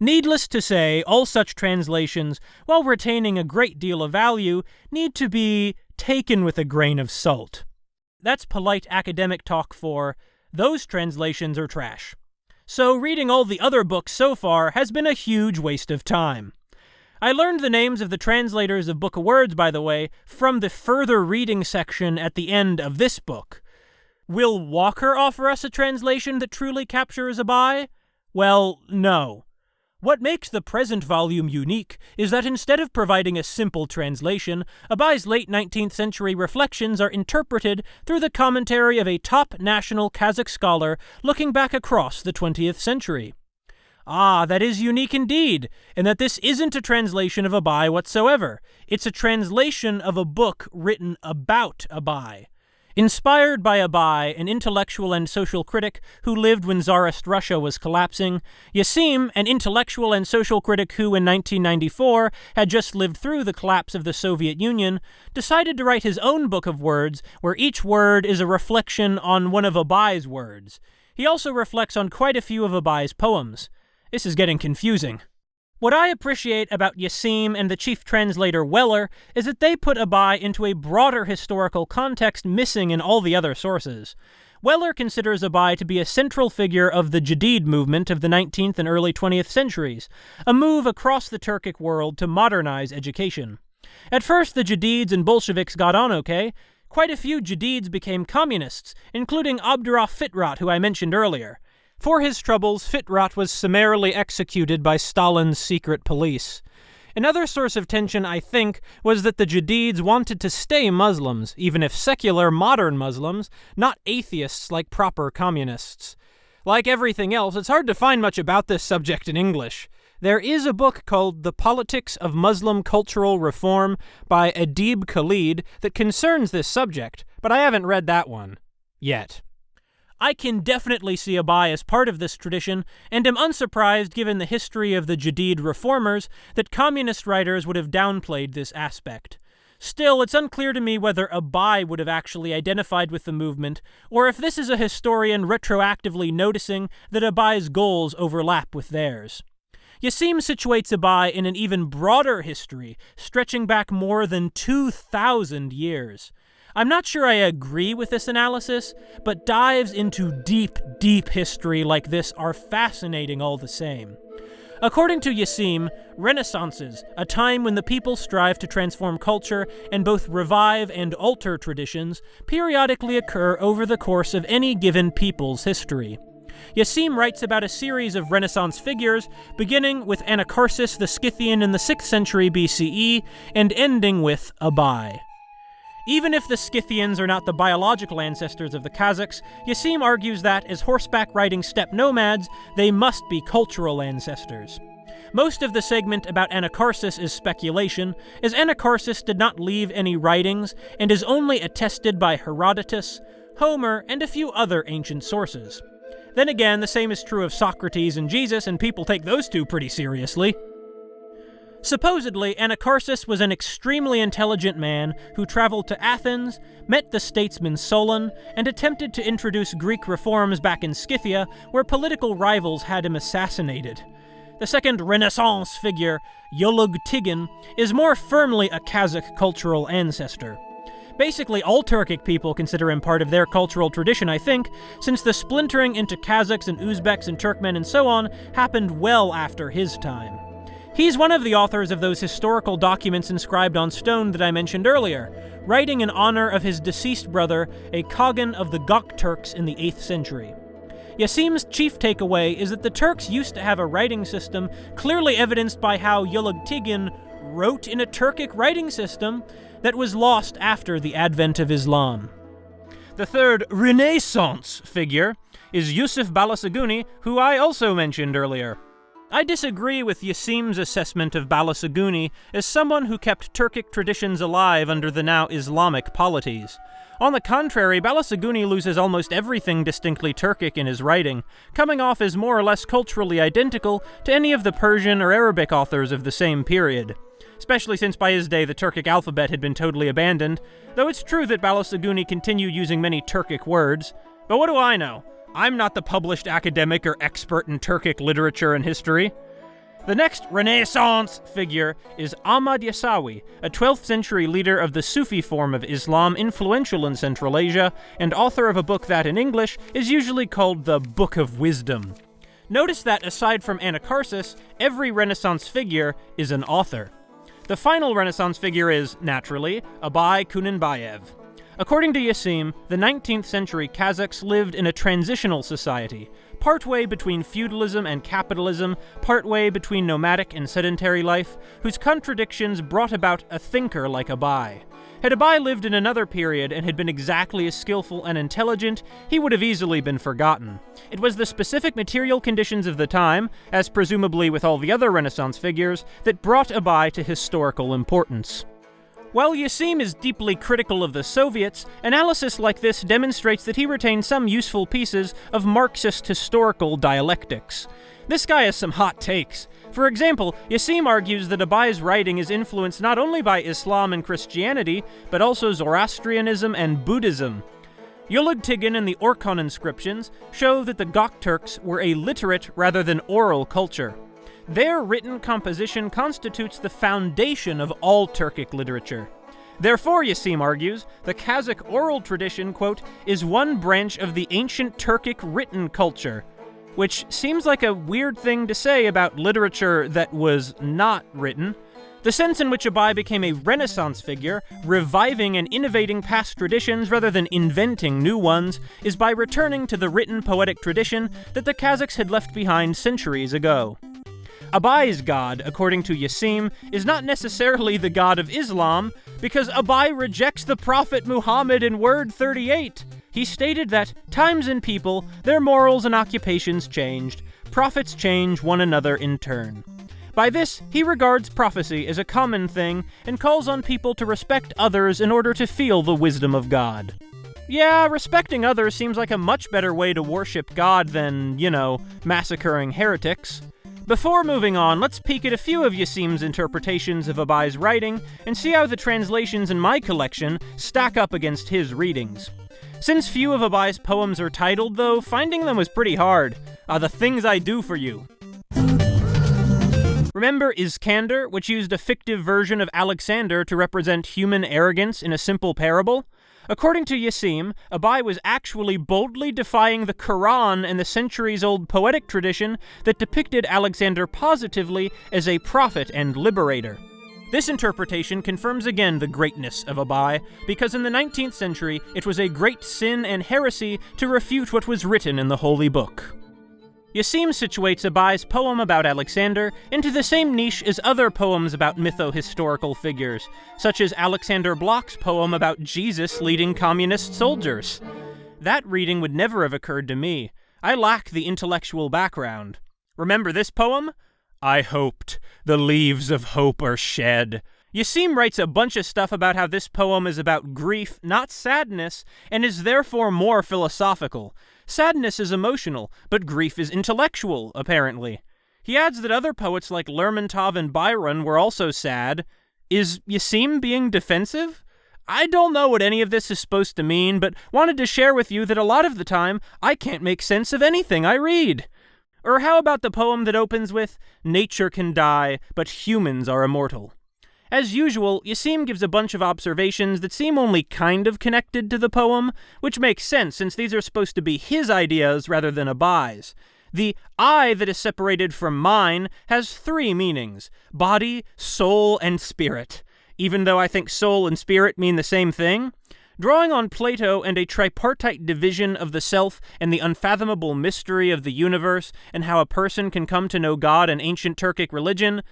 Needless to say, all such translations, while retaining a great deal of value, need to be taken with a grain of salt. That's polite academic talk for those translations are trash. So reading all the other books so far has been a huge waste of time. I learned the names of the translators of Book of Words, by the way, from the further reading section at the end of this book. Will Weller offer us a translation that truly captures a Abai? Well, no. What makes the present volume unique is that instead of providing a simple translation, Abai's late 19th century reflections are interpreted through the commentary of a top national Kazakh scholar looking back across the 20th century. Ah, that is unique indeed, in that this isn't a translation of Abai whatsoever. It's a translation of a book written about Abai. Inspired by Abai, an intellectual and social critic who lived when Tsarist Russia was collapsing, Yassim, an intellectual and social critic who in 1994 had just lived through the collapse of the Soviet Union, decided to write his own book of words where each word is a reflection on one of Abai's words. He also reflects on quite a few of Abai's poems. This is getting confusing. What I appreciate about Yassim and the chief translator Weller is that they put Abai into a broader historical context missing in all the other sources. Weller considers Abai to be a central figure of the Jadid movement of the 19th and early 20th centuries, a move across the Turkic world to modernize education. At first, the Jadids and Bolsheviks got on okay. Quite a few Jadids became communists, including Abdurauf Fitrat, who I mentioned earlier. For his troubles, Fitrat was summarily executed by Stalin's secret police. Another source of tension, I think, was that the Jadids wanted to stay Muslims, even if secular modern Muslims, not atheists like proper communists. Like everything else, it's hard to find much about this subject in English. There is a book called The Politics of Muslim Cultural Reform by Adeeb Khalid that concerns this subject, but I haven't read that one. Yet. I can definitely see Abai as part of this tradition, and am unsurprised given the history of the Jadid reformers that communist writers would have downplayed this aspect. Still, it's unclear to me whether a Abai would have actually identified with the movement, or if this is a historian retroactively noticing that a Abai's goals overlap with theirs. Yassim situates Abai in an even broader history, stretching back more than 2,000 years. I'm not sure I agree with this analysis, but dives into deep, deep history like this are fascinating all the same. According to Yassim, renaissances, a time when the people strive to transform culture and both revive and alter traditions, periodically occur over the course of any given people's history. Yassim writes about a series of Renaissance figures, beginning with Anacharsis the Scythian in the 6th century BCE and ending with Abai. Even if the Scythians are not the biological ancestors of the Kazakhs, Yassim argues that, as horseback riding steppe nomads, they must be cultural ancestors. Most of the segment about Anacharsis is speculation, as Anacharsis did not leave any writings and is only attested by Herodotus, Homer, and a few other ancient sources. Then again, the same is true of Socrates and Jesus, and people take those two pretty seriously. Supposedly, Anacharsis was an extremely intelligent man who traveled to Athens, met the statesman Solon, and attempted to introduce Greek reforms back in Scythia, where political rivals had him assassinated. The second Renaissance figure, Yolug Tigin, is more firmly a Kazakh cultural ancestor. Basically, all Turkic people consider him part of their cultural tradition, I think, since the splintering into Kazakhs and Uzbeks and Turkmen and so on happened well after his time. He's one of the authors of those historical documents inscribed on stone that I mentioned earlier, writing in honor of his deceased brother, a Khagan of the Gok Turks in the 8th century. Yassim's chief takeaway is that the Turks used to have a writing system, clearly evidenced by how Yulug wrote in a Turkic writing system that was lost after the advent of Islam. The third Renaissance figure is Yusuf Balasaguni, who I also mentioned earlier. I disagree with Yassim's assessment of Balasaguni as someone who kept Turkic traditions alive under the now Islamic polities. On the contrary, Balasaguni loses almost everything distinctly Turkic in his writing, coming off as more or less culturally identical to any of the Persian or Arabic authors of the same period. Especially since by his day the Turkic alphabet had been totally abandoned, though it's true that Balasaguni continued using many Turkic words. But what do I know? I'm not the published academic or expert in Turkic literature and history. The next Renaissance figure is Ahmad Yasawi, a 12th century leader of the Sufi form of Islam influential in Central Asia, and author of a book that in English is usually called the Book of Wisdom. Notice that aside from Anacharsis, every Renaissance figure is an author. The final Renaissance figure is, naturally, Abai Kunanbayev. According to Yassim, the 19th century Kazakhs lived in a transitional society, partway between feudalism and capitalism, partway between nomadic and sedentary life, whose contradictions brought about a thinker like Abai. Had Abai lived in another period and had been exactly as skillful and intelligent, he would have easily been forgotten. It was the specific material conditions of the time, as presumably with all the other Renaissance figures, that brought Abai to historical importance. While Yassim is deeply critical of the Soviets, analysis like this demonstrates that he retains some useful pieces of Marxist historical dialectics. This guy has some hot takes. For example, Yassim argues that Abai's writing is influenced not only by Islam and Christianity, but also Zoroastrianism and Buddhism. Yulug Tigin and the Orkhon inscriptions show that the Gokturks were a literate rather than oral culture. Their written composition constitutes the foundation of all Turkic literature. Therefore, Yassim argues, the Kazakh oral tradition, quote, is one branch of the ancient Turkic written culture, which seems like a weird thing to say about literature that was not written. The sense in which Abai became a Renaissance figure, reviving and innovating past traditions rather than inventing new ones, is by returning to the written poetic tradition that the Kazakhs had left behind centuries ago. Abai's god, according to Yassim, is not necessarily the god of Islam, because Abai rejects the Prophet Muhammad in Word 38. He stated that times and people, their morals and occupations changed, prophets change one another in turn. By this, he regards prophecy as a common thing and calls on people to respect others in order to feel the wisdom of God. Yeah, respecting others seems like a much better way to worship God than, you know, massacring heretics. Before moving on, let's peek at a few of Yassim's interpretations of Abai's writing and see how the translations in my collection stack up against his readings. Since few of Abai's poems are titled, though, finding them was pretty hard. Uh, the things I do for you. Remember Iskander, which used a fictive version of Alexander to represent human arrogance in a simple parable? According to Yassim, Abai was actually boldly defying the Quran and the centuries old poetic tradition that depicted Alexander positively as a prophet and liberator. This interpretation confirms again the greatness of Abai, because in the 19th century it was a great sin and heresy to refute what was written in the Holy Book. Yassim situates Abai's poem about Alexander into the same niche as other poems about mytho-historical figures, such as Alexander Blok's poem about Jesus leading communist soldiers. That reading would never have occurred to me. I lack the intellectual background. Remember this poem? I hoped. The leaves of hope are shed. Yassim writes a bunch of stuff about how this poem is about grief, not sadness, and is therefore more philosophical. Sadness is emotional, but grief is intellectual, apparently. He adds that other poets like Lermontov and Byron were also sad. Is Yassim being defensive? I don't know what any of this is supposed to mean, but wanted to share with you that a lot of the time I can't make sense of anything I read. Or how about the poem that opens with, Nature can die, but humans are immortal? As usual, Yassim gives a bunch of observations that seem only kind of connected to the poem, which makes sense since these are supposed to be his ideas rather than Abai's. The I that is separated from mine has three meanings body, soul, and spirit. Even though I think soul and spirit mean the same thing, drawing on Plato and a tripartite division of the self and the unfathomable mystery of the universe and how a person can come to know God in ancient Turkic religion,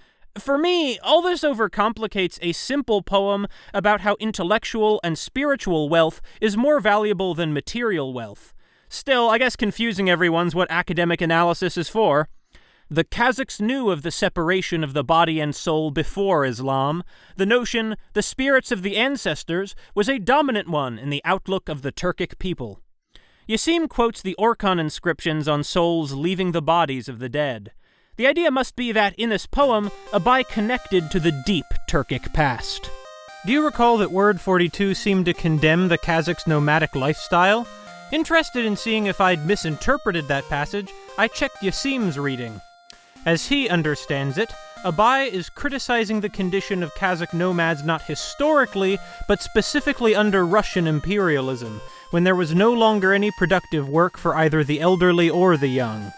for me, all this overcomplicates a simple poem about how intellectual and spiritual wealth is more valuable than material wealth. Still, I guess confusing everyone's what academic analysis is for. The Kazakhs knew of the separation of the body and soul before Islam. The notion, the spirits of the ancestors, was a dominant one in the outlook of the Turkic people. Yassim quotes the Orkhon inscriptions on souls leaving the bodies of the dead. The idea must be that, in this poem, Abai connected to the deep Turkic past. Do you recall that Word 42 seemed to condemn the Kazakhs' nomadic lifestyle? Interested in seeing if I'd misinterpreted that passage, I checked Yassim's reading. As he understands it, Abai is criticizing the condition of Kazakh nomads not historically, but specifically under Russian imperialism, when there was no longer any productive work for either the elderly or the young.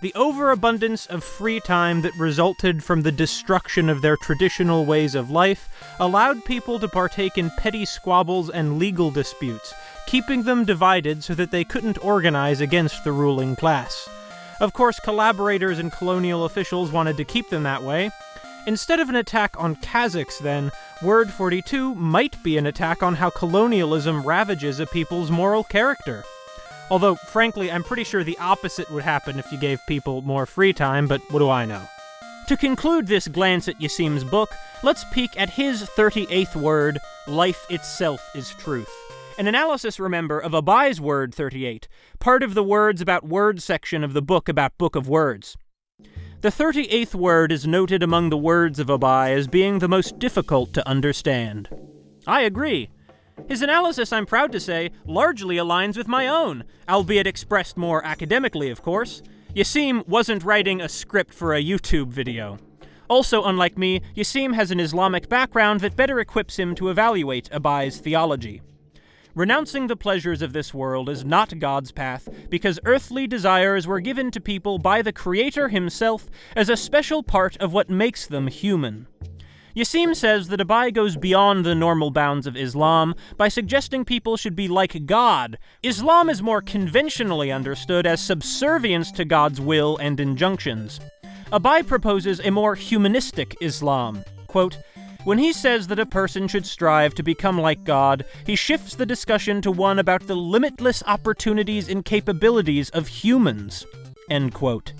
The overabundance of free time that resulted from the destruction of their traditional ways of life allowed people to partake in petty squabbles and legal disputes, keeping them divided so that they couldn't organize against the ruling class. Of course, collaborators and colonial officials wanted to keep them that way. Instead of an attack on Kazakhs, then, Word 42 might be an attack on how colonialism ravages a people's moral character. Although, frankly, I'm pretty sure the opposite would happen if you gave people more free time, but what do I know? To conclude this glance at Yassim's book, let's peek at his 38th word, life itself is truth. An analysis, remember, of Abai's word 38, part of the words about words section of the book about Book of Words. The 38th word is noted among the words of Abai as being the most difficult to understand. I agree. His analysis, I'm proud to say, largely aligns with my own, albeit expressed more academically, of course. Yassim wasn't writing a script for a YouTube video. Also, unlike me, Yassim has an Islamic background that better equips him to evaluate Abai's theology. Renouncing the pleasures of this world is not God's path, because earthly desires were given to people by the Creator himself as a special part of what makes them human. Yassim says that Abai goes beyond the normal bounds of Islam by suggesting people should be like God. Islam is more conventionally understood as subservience to God's will and injunctions. Abai proposes a more humanistic Islam. Quote, when he says that a person should strive to become like God, he shifts the discussion to one about the limitless opportunities and capabilities of humans. End quote.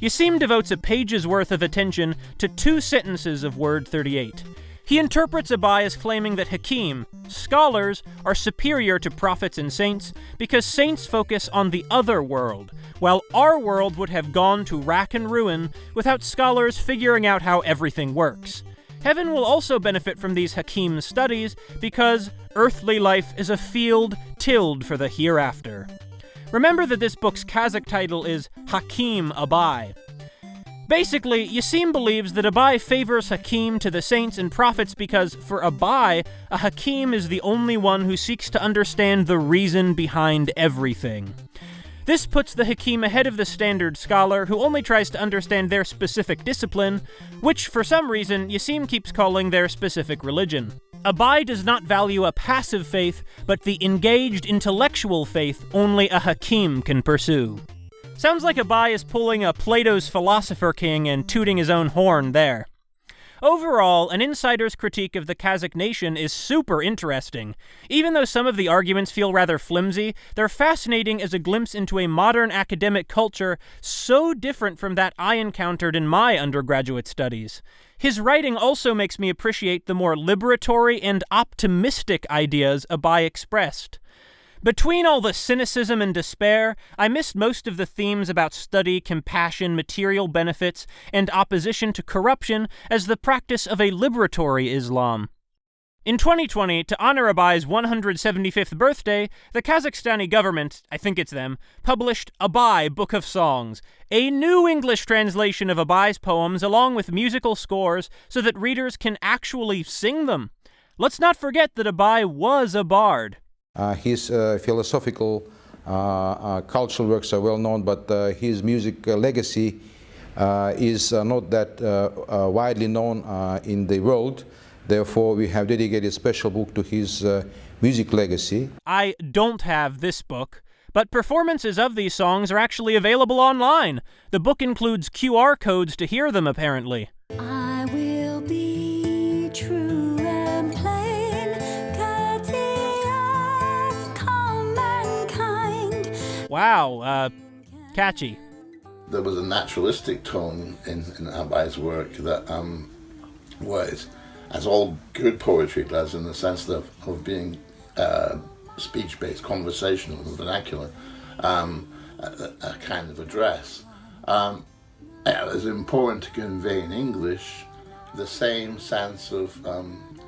Yassim devotes a page's worth of attention to two sentences of Word 38. He interprets Abai as claiming that Hakim, scholars, are superior to prophets and saints because saints focus on the other world, while our world would have gone to rack and ruin without scholars figuring out how everything works. Heaven will also benefit from these Hakim studies because earthly life is a field tilled for the hereafter. Remember that this book's Kazakh title is Hakim Abai. Basically, Yassim believes that Abai favors Hakim to the saints and prophets because, for Abai, a Hakim is the only one who seeks to understand the reason behind everything. This puts the Hakim ahead of the standard scholar, who only tries to understand their specific discipline, which, for some reason, Yassim keeps calling their specific religion. Abai does not value a passive faith, but the engaged intellectual faith only a Hakim can pursue. Sounds like Abai is pulling a Plato's Philosopher King and tooting his own horn there. Overall, an insider's critique of the Kazakh nation is super interesting. Even though some of the arguments feel rather flimsy, they're fascinating as a glimpse into a modern academic culture so different from that I encountered in my undergraduate studies. His writing also makes me appreciate the more liberatory and optimistic ideas Abai expressed. Between all the cynicism and despair, I missed most of the themes about study, compassion, material benefits, and opposition to corruption as the practice of a liberatory Islam. In 2020, to honor Abai's 175th birthday, the Kazakhstani government, I think it's them, published Abai Book of Songs, a new English translation of Abai's poems along with musical scores so that readers can actually sing them. Let's not forget that Abai was a bard. Uh, his uh, philosophical, uh, uh cultural works are well known, but uh, his music uh, legacy is not that widely known in the world. Therefore, we have dedicated a special book to his music legacy. I don't have this book, but performances of these songs are actually available online. The book includes QR codes to hear them, apparently. I will be true and plainking. Wow, uh, catchy. There was a naturalistic tone in, in Abai's work that um, was, as all good poetry does, in the sense of, of being uh, speech-based, conversational, and vernacular, um, a, a, kind of address. Um, it was important to convey in English the same sense of um,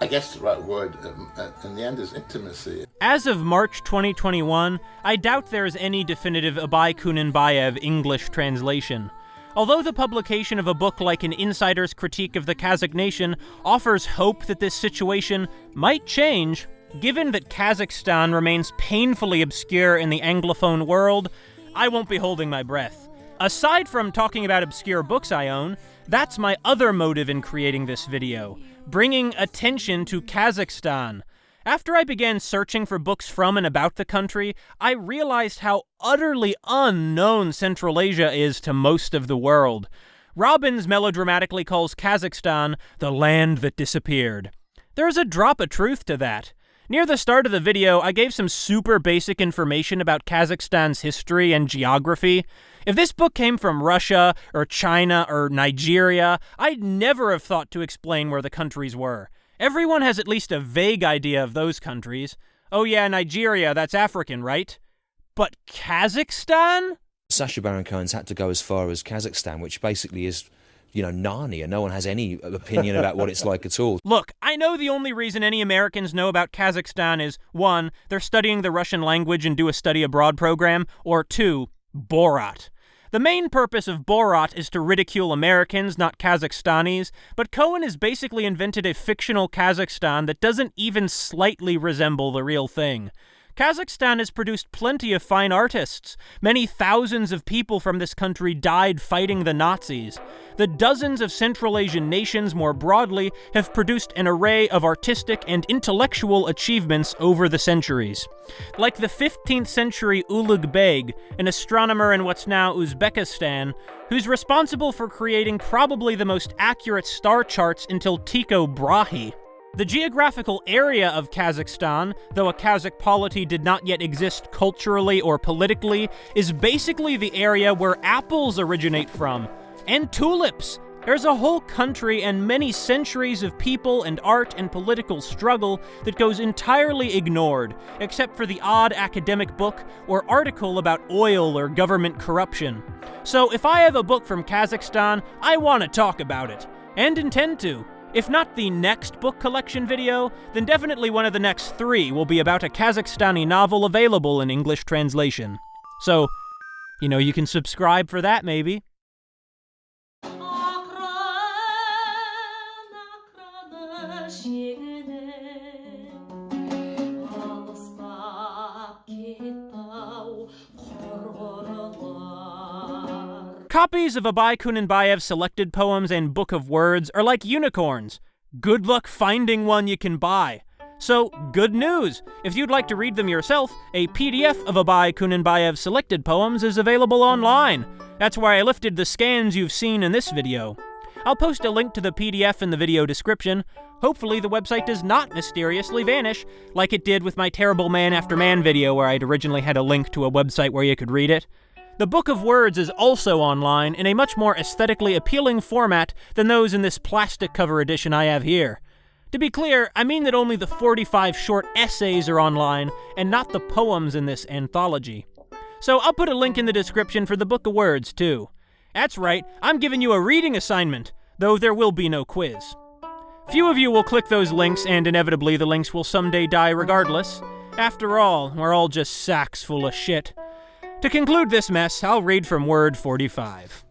I guess the right word um, uh, in the end is intimacy. As of March 2021, I doubt there is any definitive Abai Kunanbayev English translation. Although the publication of a book like An Insider's Critique of the Kazakh Nation offers hope that this situation might change, given that Kazakhstan remains painfully obscure in the Anglophone world, I won't be holding my breath. Aside from talking about obscure books I own, that's my other motive in creating this video bringing attention to Kazakhstan. After I began searching for books from and about the country, I realized how utterly unknown Central Asia is to most of the world. Robbins melodramatically calls Kazakhstan the land that disappeared. There's a drop of truth to that. Near the start of the video, I gave some super basic information about Kazakhstan's history and geography. If this book came from Russia, or China, or Nigeria, I'd never have thought to explain where the countries were. Everyone has at least a vague idea of those countries. Oh yeah, Nigeria, that's African, right? But Kazakhstan? Sacha Baron Cohen's had to go as far as Kazakhstan, which basically is you know, Narnia. No one has any opinion about what it's like at all. Look, I know the only reason any Americans know about Kazakhstan is one, they're studying the Russian language and do a study abroad program, or two, Borat. The main purpose of Borat is to ridicule Americans, not Kazakhstanis, but Cohen has basically invented a fictional Kazakhstan that doesn't even slightly resemble the real thing. Kazakhstan has produced plenty of fine artists. Many thousands of people from this country died fighting the Nazis. The dozens of Central Asian nations more broadly have produced an array of artistic and intellectual achievements over the centuries. Like the 15th century Ulugh Beg, an astronomer in what's now Uzbekistan, who's responsible for creating probably the most accurate star charts until Tycho Brahe. The geographical area of Kazakhstan, though a Kazakh polity did not yet exist culturally or politically, is basically the area where apples originate from, and tulips. There's a whole country and many centuries of people and art and political struggle that goes entirely ignored, except for the odd academic book or article about oil or government corruption. So if I have a book from Kazakhstan, I want to talk about it, and intend to. If not the next book collection video, then definitely one of the next three will be about a Kazakhstani novel available in English translation. So, you know, you can subscribe for that maybe. Copies of Abai Kunanbayev's selected poems and Book of Words are like unicorns. Good luck finding one you can buy. So, good news! If you'd like to read them yourself, a PDF of Abai Kunanbayev's selected poems is available online. That's where I lifted the scans you've seen in this video. I'll post a link to the PDF in the video description. Hopefully, the website does not mysteriously vanish, like it did with my terrible Man After Man video where I'd originally had a link to a website where you could read it. The Book of Words is also online in a much more aesthetically appealing format than those in this plastic cover edition I have here. To be clear, I mean that only the 45 short essays are online and not the poems in this anthology. So I'll put a link in the description for the Book of Words, too. That's right, I'm giving you a reading assignment, though there will be no quiz. Few of you will click those links, and inevitably the links will someday die regardless. After all, we're all just sacks full of shit. To conclude this mess, I'll read from Word 45.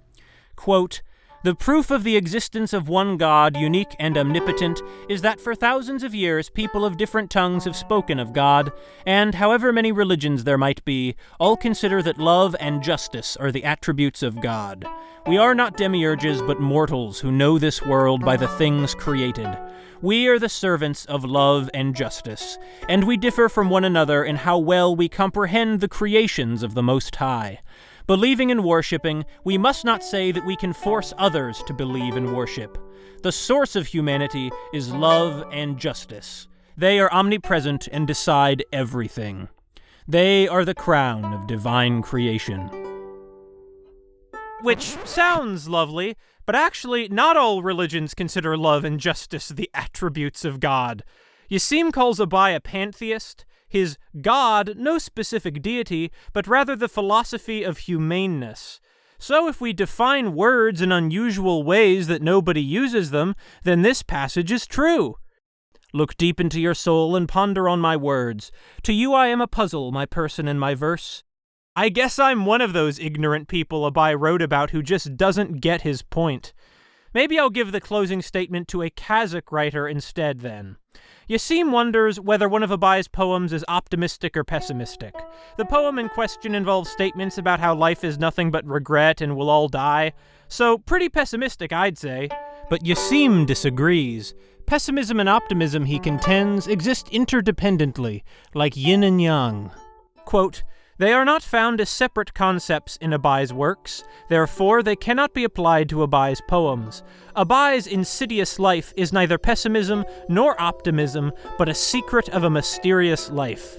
Quote, the proof of the existence of one God, unique and omnipotent, is that for thousands of years people of different tongues have spoken of God, and however many religions there might be, all consider that love and justice are the attributes of God. We are not demiurges, but mortals who know this world by the things created. We are the servants of love and justice, and we differ from one another in how well we comprehend the creations of the Most High. Believing and worshiping, we must not say that we can force others to believe and worship. The source of humanity is love and justice. They are omnipresent and decide everything. They are the crown of divine creation. Which sounds lovely, but actually, not all religions consider love and justice the attributes of God. Yassim calls Abai a pantheist, his God no specific deity, but rather the philosophy of humaneness. So if we define words in unusual ways that nobody uses them, then this passage is true. Look deep into your soul and ponder on my words. To you I am a puzzle, my person and my verse. I guess I'm one of those ignorant people Abai wrote about who just doesn't get his point. Maybe I'll give the closing statement to a Kazakh writer instead, then. Yassim wonders whether one of Abai's poems is optimistic or pessimistic. The poem in question involves statements about how life is nothing but regret and we'll all die, so pretty pessimistic, I'd say. But Yassim disagrees. Pessimism and optimism, he contends, exist interdependently, like yin and yang. Quote, they are not found as separate concepts in Abai's works, therefore they cannot be applied to Abai's poems. Abai's insidious life is neither pessimism nor optimism, but a secret of a mysterious life.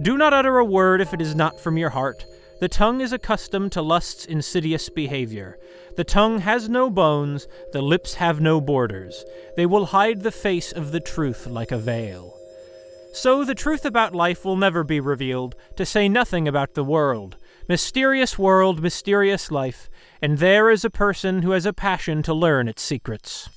Do not utter a word if it is not from your heart. The tongue is accustomed to lust's insidious behavior. The tongue has no bones, the lips have no borders. They will hide the face of the truth like a veil. So the truth about life will never be revealed, to say nothing about the world. Mysterious world, mysterious life, and there is a person who has a passion to learn its secrets.